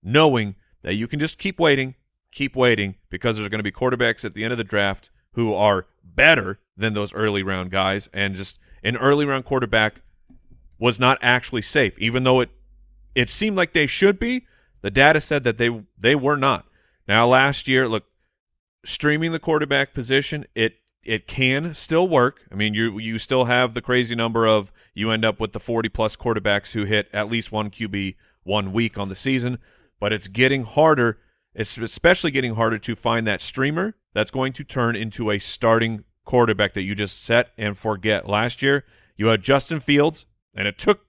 knowing that you can just keep waiting, keep waiting because there's going to be quarterbacks at the end of the draft who are better than those early round guys and just an early round quarterback was not actually safe even though it it seemed like they should be. The data said that they they were not. Now last year look streaming the quarterback position it it can still work. I mean you you still have the crazy number of you end up with the 40 plus quarterbacks who hit at least one qb one week on the season but it's getting harder it's especially getting harder to find that streamer that's going to turn into a starting quarterback that you just set and forget last year you had justin fields and it took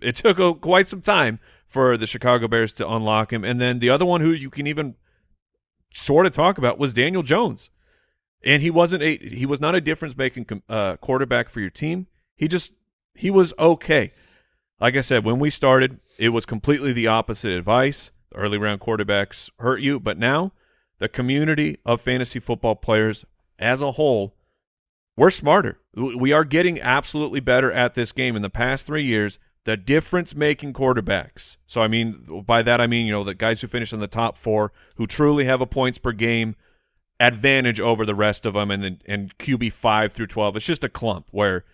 it took a, quite some time for the Chicago Bears to unlock him. And then the other one who you can even sort of talk about was Daniel Jones, and he wasn't a he was not a difference making uh, quarterback for your team. He just he was okay. Like I said, when we started, it was completely the opposite advice. Early round quarterbacks hurt you, but now the community of fantasy football players as a whole, we're smarter. We are getting absolutely better at this game. In the past three years, the difference making quarterbacks. So I mean by that I mean, you know, the guys who finish in the top 4 who truly have a points per game advantage over the rest of them and then and QB 5 through 12 it's just a clump where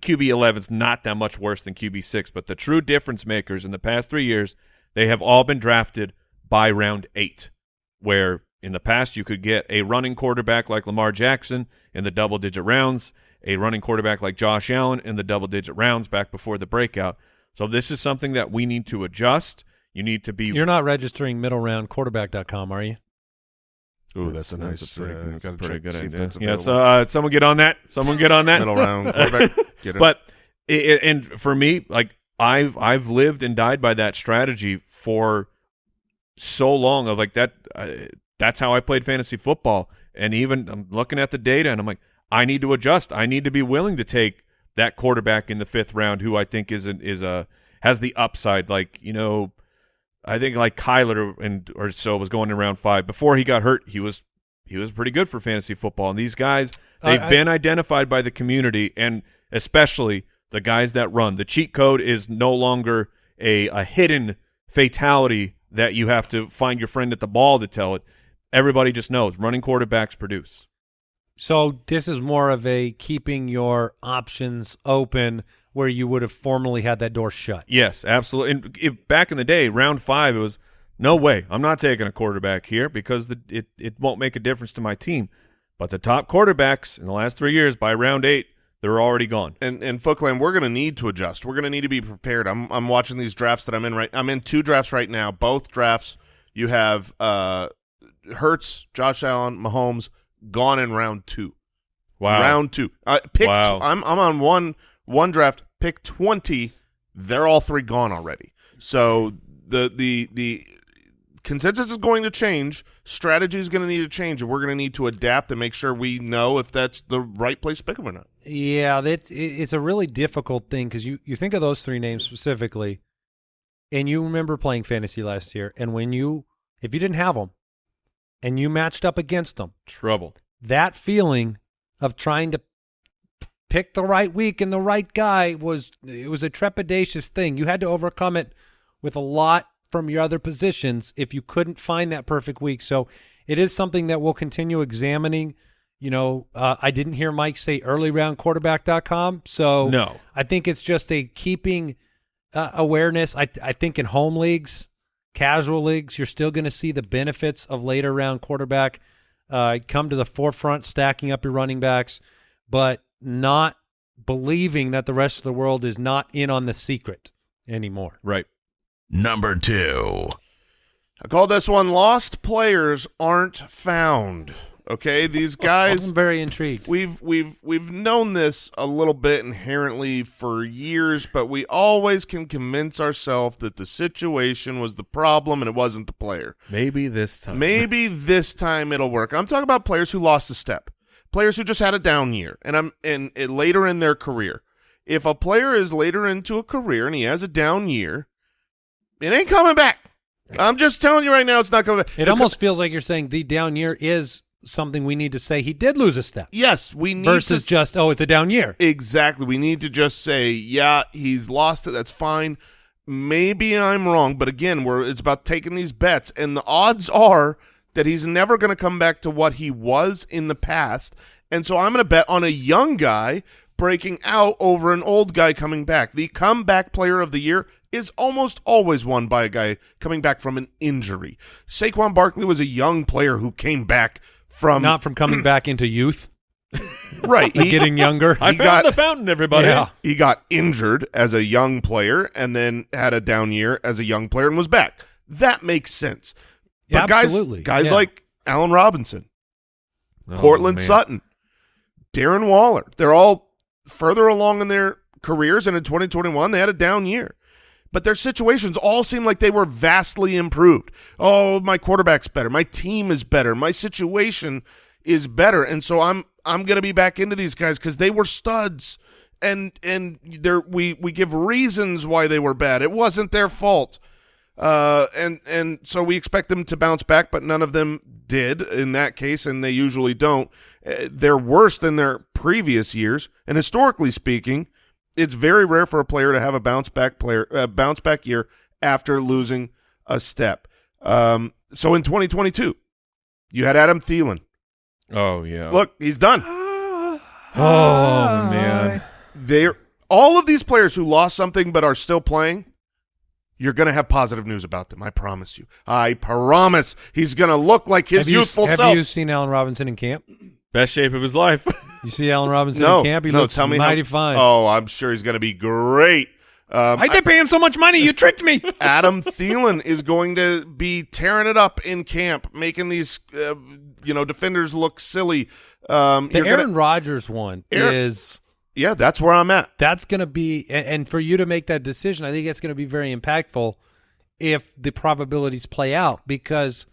QB 11 is not that much worse than QB 6, but the true difference makers in the past 3 years, they have all been drafted by round 8 where in the past you could get a running quarterback like Lamar Jackson in the double digit rounds a running quarterback like Josh Allen in the double digit rounds back before the breakout. So this is something that we need to adjust. You need to be You're not registering middle round quarterback.com, are you? Ooh, that's, a nice. pretty, uh, that's a pretty check, good see if idea. that's Yes, available. uh, someone get on that. Someone get on that. middle round quarterback. Get it. but it, it- and for me, like I've I've lived and died by that strategy for so long. Of like that. Uh, that's how I played fantasy football. And even I'm looking at the data, and I'm like, I need to adjust. I need to be willing to take that quarterback in the fifth round, who I think is an, is a has the upside. Like you know, I think like Kyler and or so was going in round five before he got hurt. He was he was pretty good for fantasy football. And these guys, they've I- I- been identified by the community, and especially the guys that run. The cheat code is no longer a a hidden fatality that you have to find your friend at the ball to tell it. Everybody just knows running quarterbacks produce. So this is more of a keeping your options open where you would have formerly had that door shut. Yes, absolutely. And if, back in the day, round five, it was no way. I'm not taking a quarterback here because the, it it won't make a difference to my team. But the top quarterbacks in the last three years, by round eight, they're already gone. and and Footclan, we're going to need to adjust. We're going to need to be prepared. I'm I'm watching these drafts that I'm in right. I'm in two drafts right now. Both drafts, you have uh, Hurts, Josh Allen, Mahomes gone in round two. Wow. Round two. Uh, pick. Wow. I'm I'm on one one draft. Pick twenty. They're all three gone already. So the the the consensus is going to change. Strategy is going to need to change, and we're going to need to adapt and make sure we know if that's the right place to pick them or not. Yeah, that's it's a really difficult thing because you you think of those three names specifically, and you remember playing fantasy last year, and when you if you didn't have them, and you matched up against them, Trouble. that feeling of trying to pick the right week and the right guy was it was a trepidatious thing. You had to overcome it with a lot from your other positions if you couldn't find that perfect week. So it is something that we'll continue examining. You know, uh, I didn't hear Mike say early round quarterback.com. So No. I think it's just a keeping uh, awareness. I I think in home leagues, casual leagues, you're still going to see the benefits of later round quarterback uh, come to the forefront, stacking up your running backs, but not believing that the rest of the world is not in on the secret anymore. Right. Number two. I call this one "Lost Players Aren't Found." Okay, these guys I'm very intrigued. We've we've we've known this a little bit inherently for years, but we always can convince ourselves that the situation was the problem and it wasn't the player. Maybe this time. Maybe this time it'll work. I'm talking about players who lost a step, players who just had a down year, and I'm and, and later in their career. If a player is later into a career and he has a down year, it ain't coming back. I'm just telling you right now, it's not coming back. It Because- almost feels like you're saying the down year is something we need to say he did lose a step yes, we need versus to just oh it's a down year. Exactly. We need to just say, yeah, he's lost it. That's fine. Maybe I'm wrong, but again, we're it's about taking these bets, and the odds are that he's never going to come back to what he was in the past. And so I'm going to bet on a young guy breaking out over an old guy coming back. The comeback player of the year is almost always won by a guy coming back from an injury. Saquon Barkley was a young player who came back from Not from coming back into youth, right. and He, getting younger. I he found got- the fountain, everybody. Yeah. he got injured as a young player and then had a down year as a young player and was back. That makes sense. Yeah, But guys, absolutely. guys Yeah. like Allen Robinson, Oh, Courtland man. Sutton, Darren Waller, they're all further along in their careers, and in 2021 they had a down year. But their situations all seem like they were vastly improved. Oh, my quarterback's better. My team is better. My situation is better, and so I'm I'm gonna be back into these guys because they were studs, and and there we we give reasons why they were bad. It wasn't their fault. Uh, and and so we expect them to bounce back, but none of them did in that case, and they usually don't. Uh, they're worse than their previous years, and historically speaking, it's very rare for a player to have a bounce back player uh, bounce back year after losing a step. Um, so in 2022, you had Adam Thielen. Oh yeah. Look, he's done. Oh man. They're all of these players who lost something but are still playing. You're going to have positive news about them. I promise you. I promise. He's going to look like his have you, youthful have self. you seen Allen Robinson in camp? Best shape of his life. You see Allen Robinson no, in camp? He no. looks tell me mighty how, fine. Oh, I'm sure he's going to be great. Um, I did pay him so much money. You tricked me. Adam Thielen is going to be tearing it up in camp, making these uh, you know defenders look silly. Um, The you're Aaron gonna- Rodgers one Aaron- is yeah, that's where I'm at. that's going to be, and, and for you to make that decision, I think it's going to be very impactful if the probabilities play out because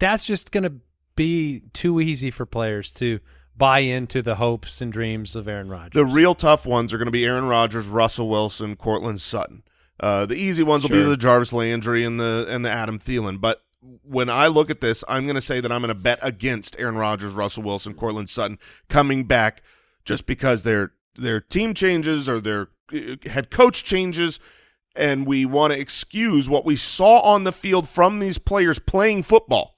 that's just going to be too easy for players to buy into the hopes and dreams of Aaron Rodgers. The real tough ones are going to be Aaron Rodgers, Russell Wilson, Courtland Sutton. Uh, the easy ones will be the Jarvis Landry and the and the Adam Thielen. But when I look at this, I'm going to say that I'm going to bet against Aaron Rodgers, Russell Wilson, Courtland Sutton coming back just because their their team changes or their uh, head coach changes, and we want to excuse what we saw on the field from these players playing football.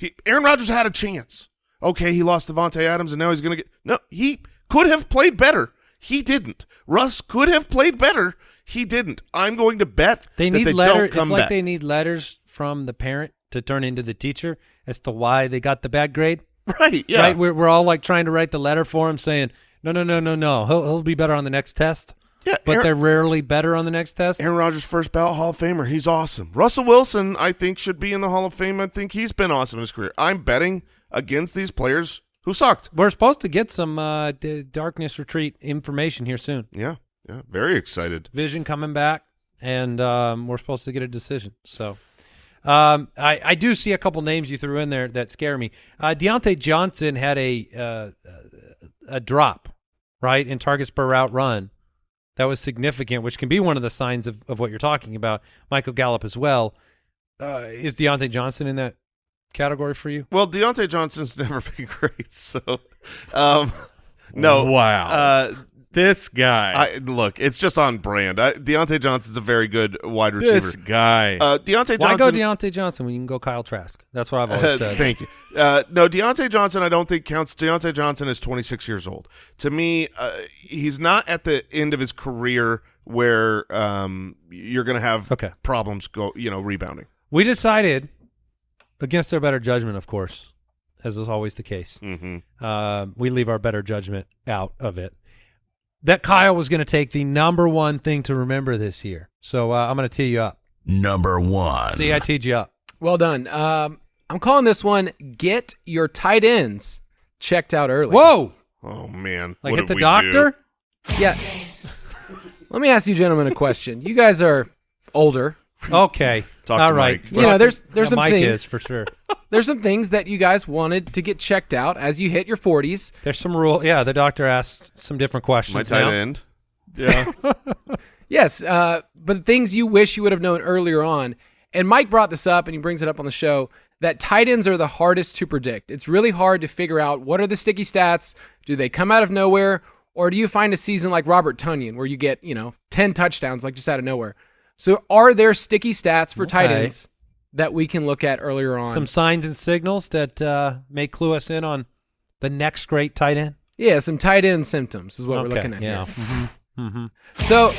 He, Aaron Rodgers had a chance. Okay, he lost Davante Adams, and now he's going to get no. He could have played better. He didn't. Russ could have played better. He didn't. I'm going to bet They that need they letter. It's like back. they need letters from the parent to turn into the teacher as to why they got the bad grade. right. Yeah. Right? We're we're all like trying to write the letter for him, saying, "No, no, no, no, no. He'll he'll be better on the next test." Yeah. But Aaron, they're rarely better on the next test. Aaron Rodgers, first ballot Hall of Famer. He's awesome. Russell Wilson, I think, should be in the Hall of Fame. I think he's been awesome in his career. I'm betting against these players who sucked. We're supposed to get some uh, Darkness Retreat information here soon. Yeah, yeah, very excited. Vision coming back, and um, we're supposed to get a decision. So, um, I, I do see a couple names you threw in there that scare me. Uh, Diontae Johnson had a uh, a drop, right, in targets per route run. That was significant, which can be one of the signs of, of what you're talking about. Michael Gallup as well. Uh, is Diontae Johnson in that category for you? Well, Diontae Johnson's never been great, so um, no. Wow. Uh, this guy. I look, it's just on brand. I, Diontae Johnson's a very good wide receiver. this guy. Uh, Diontae Why go Diontae Johnson when you can go Kyle Trask? That's what I've always said. Thank you. Uh, no, Diontae Johnson, I don't think counts. Diontae Johnson is 26 years old. To me, uh, he's not at the end of his career where um, you're going to have Okay. problems go, you know, rebounding. We decided, against our better judgment, of course, as is always the case, Mm-hmm. uh, we leave our better judgment out of it. That Kyle was going to take the number one thing to remember this year. So uh, I'm going to tee you up. Number one. See, I teed you up. Well done. Um, I'm calling this one "Get Your Tight Ends Checked Out Early." Whoa! Oh man, Like what hit the doctor? do? Yeah. Let me ask you gentlemen a question. You guys are older. Okay. Talk to All right. Mike. You know, there's- there's Yeah, some Mike things- is for sure. There's some things that you guys wanted to get checked out as you hit your 40s. There's some rule. Yeah, the doctor asked some different questions. My tight now. end. yeah. Yes, uh, but things you wish you would have known earlier on. And Mike brought this up, and he brings it up on the show that tight ends are the hardest to predict. It's really hard to figure out what are the sticky stats. Do they come out of nowhere, or do you find a season like Robert Tonyan where you get you know ten touchdowns like just out of nowhere? So, are there sticky stats for tight ends that we can look at earlier on? Some signs and signals that uh, may clue us in on the next great tight end. yeah, some tight end symptoms is what we're looking at. yeah. here. Mm-hmm. So,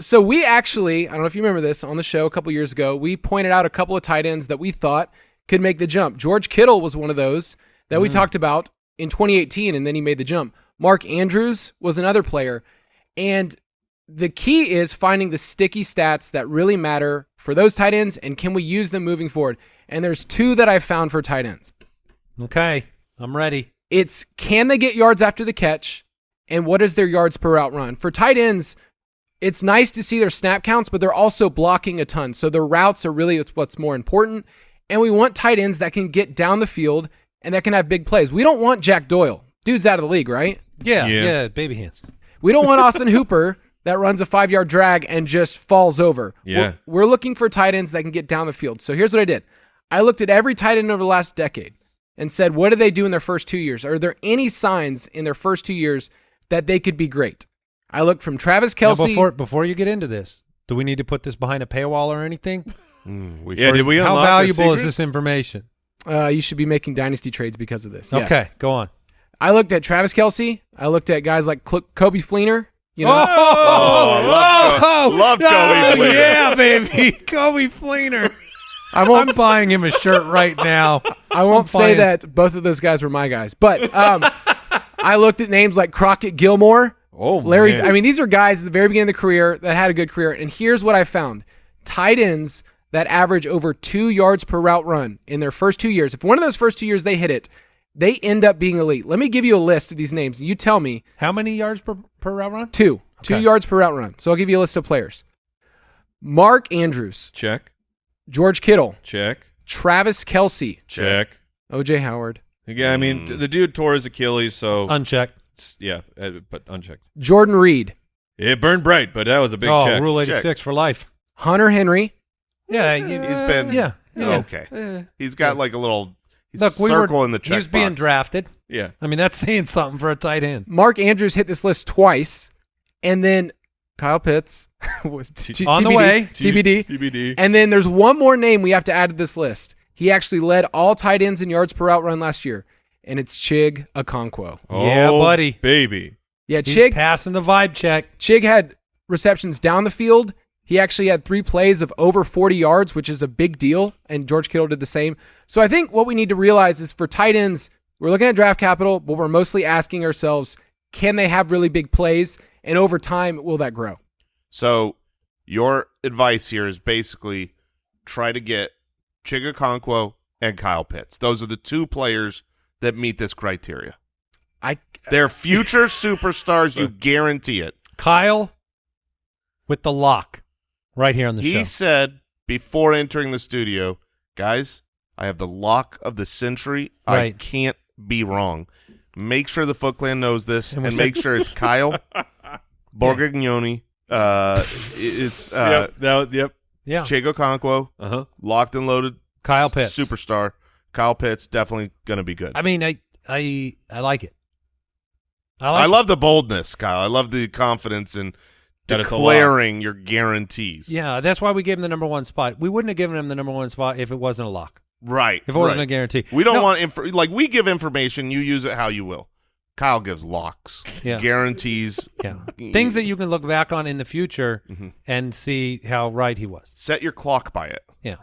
so we actually, I don't know if you remember this on the show a couple years ago, we pointed out a couple of tight ends that we thought could make the jump. George Kittle was one of those that we talked about in 2018, and then he made the jump. Mark Andrews was another player. And the key is finding the sticky stats that really matter for those tight ends, and can we use them moving forward? And there's two that I found for tight ends. Okay, I'm ready. It's can they get yards after the catch, and what is their yards per route run? For tight ends, it's nice to see their snap counts, but they're also blocking a ton. So their routes are really what's more important. And we want tight ends that can get down the field and that can have big plays. We don't want Jack Doyle. Dude's out of the league, right? Yeah, Yeah. yeah, baby hands. We don't want Austin Hooper that runs a five yard drag and just falls over. Yeah. We're, we're looking for tight ends that can get down the field. So here's what I did I looked at every tight end over the last decade and said, what do they do in their first two years? Are there any signs in their first two years that they could be great? I looked from Travis Now, Kelsey. before before you get into this, do we need to put this behind a paywall or anything? Mm, we Yeah, first- did we How unlock the valuable is this information? uh, you should be making dynasty trades because of this. Yeah. Okay, go on. I looked at Travis Kelce. I looked at guys like Coby Fleener. You know, Oh, love Co- love Coby oh, Fleener. yeah, baby, Coby Fleener. I I'm buying him a shirt right now. I won't say that both of those guys were my guys, but um, I looked at names like Crockett Gilmore. Oh, Larry, man. I mean, these are guys at the very beginning of the career that had a good career. And here's what I found tight ends that average over two yards per route run in their first two years. If one of those first two years they hit it, they end up being elite. Let me give you a list of these names. You tell me How many yards per, per route run? two, two yards per route run. So I'll give you a list of players Mark Andrews, check, George Kittle, check, Travis Kelce, check. OJ Howard, Yeah, I mean, t- the dude tore his Achilles, so Unchecked. yeah, uh, but unchecked. Jordan Reed, It burned bright, but that was a big oh, check. Rule Check. 86 for life. Hunter Henry. Yeah, eh, you- He's been yeah. yeah. okay. Eh. He's got like a little he's Look, we circle were, in the check He was being drafted. Yeah, I mean, that's saying something for a tight end. Mark Andrews hit this list twice, and then Kyle Pitts was t- On the way. TBD. TBD. And then there's one more name we have to add to this list. He actually led all tight ends in yards per route run last year, and it's Chig Okonkwo. Oh, yeah, Oh, buddy. baby. Yeah, He's Chig. passing the vibe check. Chig had receptions down the field. He actually had three plays of over 40 yards, which is a big deal, and George Kittle did the same. So I think what we need to realize is for tight ends, we're looking at draft capital, but we're mostly asking ourselves, can they have really big plays? And over time, will that grow? So your advice here is basically try to get Chig Okonkwo and Kyle Pitts. Those are the two players that meet this criteria. I They're future superstars. You guarantee it. Kyle with the lock right here on the He show. He said before entering the studio, guys, I have the lock of the century. I can't be wrong. Make sure the Foot Clan knows this, And and, make sure it's Kyle Borgognoni. Uh, it's uh, yep. That, yep. Yeah. Chig Okonkwo, Uh huh. locked and loaded, Kyle Pitts. superstar. Kyle Pitts definitely going to be good. I mean, I I I like it. I I, like it. love the boldness, Kyle. I love the confidence in That declaring your guarantees. Yeah, that's why we gave him the number one spot. We wouldn't have given him the number one spot if it wasn't a lock. right. If it wasn't right. a guarantee. We don't No, want inf- like we give information. You use it how you will. Kyle gives locks, Yeah. guarantees. yeah. things that you can look back on in the future Mhm. and see how right he was. Set your clock by it. Yeah,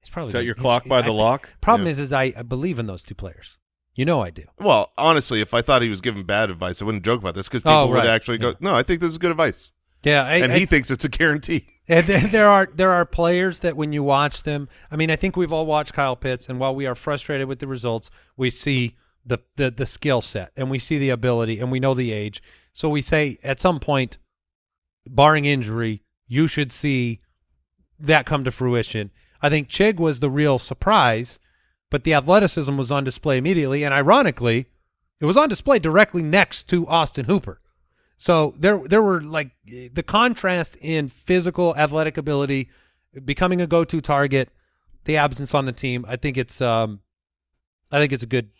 he's probably Set gonna- your clock by I the think- lock. Problem Yeah. is, is I, I believe in those two players. You know I do. Well, honestly, if I thought he was giving bad advice, I wouldn't joke about this because people Oh, would actually go, Yeah. "No, I think this is good advice," Yeah, I, and I- he thinks it's a guarantee. And th- there are there are players that when you watch them, I mean, I think we've all watched Kyle Pitts, and while we are frustrated with the results, we see the the, the skill set, and we see the ability, and we know the age. So we say at some point, barring injury, you should see that come to fruition. I think Chig was the real surprise, but the athleticism was on display immediately, and ironically, it was on display directly next to Austin Hooper. So there there were like the contrast in physical athletic ability, becoming a go-to target, the absence on the team. I think it's um I think it's a good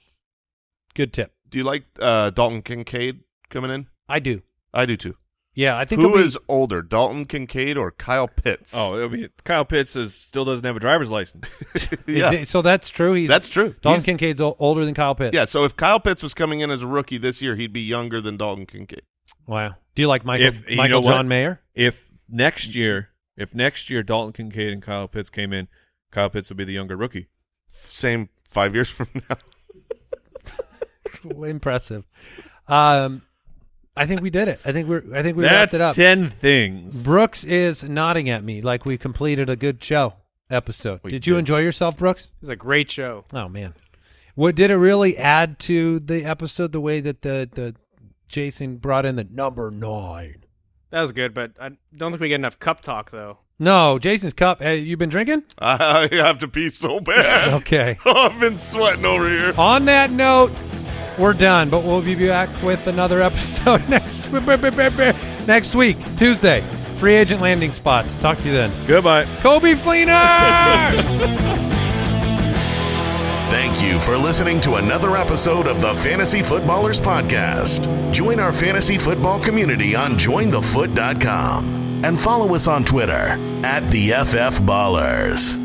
good tip. Do you like uh, Dalton Kincaid coming in? I do. I do too. Yeah, I think Who it'll be- is older, Dalton Kincaid or Kyle Pitts? Oh, I mean, Kyle Pitts is, still doesn't have a driver's license. yeah, it- so that's true. He's that's true. Dalton He's- Kincaid's older than Kyle Pitts. Yeah, so if Kyle Pitts was coming in as a rookie this year, he'd be younger than Dalton Kincaid. Wow. Do you like Michael If- you Michael know what? John Mayer? if next year, if next year Dalton Kincaid and Kyle Pitts came in, Kyle Pitts would be the younger rookie. Same five years from now. Impressive. Um, I think we did it. I think we're. I think we That's wrapped it up. ten things. Brooks is nodding at me like we completed a good show episode. We did you did. enjoy yourself, Brooks? it was a great show. Oh man, what did it really add to the episode? The way that the the Jason brought in the number nine. That was good, but I don't think we get enough cup talk though. No, Jason's cup. Hey, you been drinking? I have to pee so bad. Okay. I've been sweating over here. On that note, we're done, but we'll be back with another episode next next week, Tuesday. Free agent landing spots. Talk to you then. Goodbye. Coby Fleener. Thank you for listening to another episode of the Fantasy Footballers Podcast. Join our fantasy football community on jointhefoot.com and follow us on Twitter at the FF Ballers.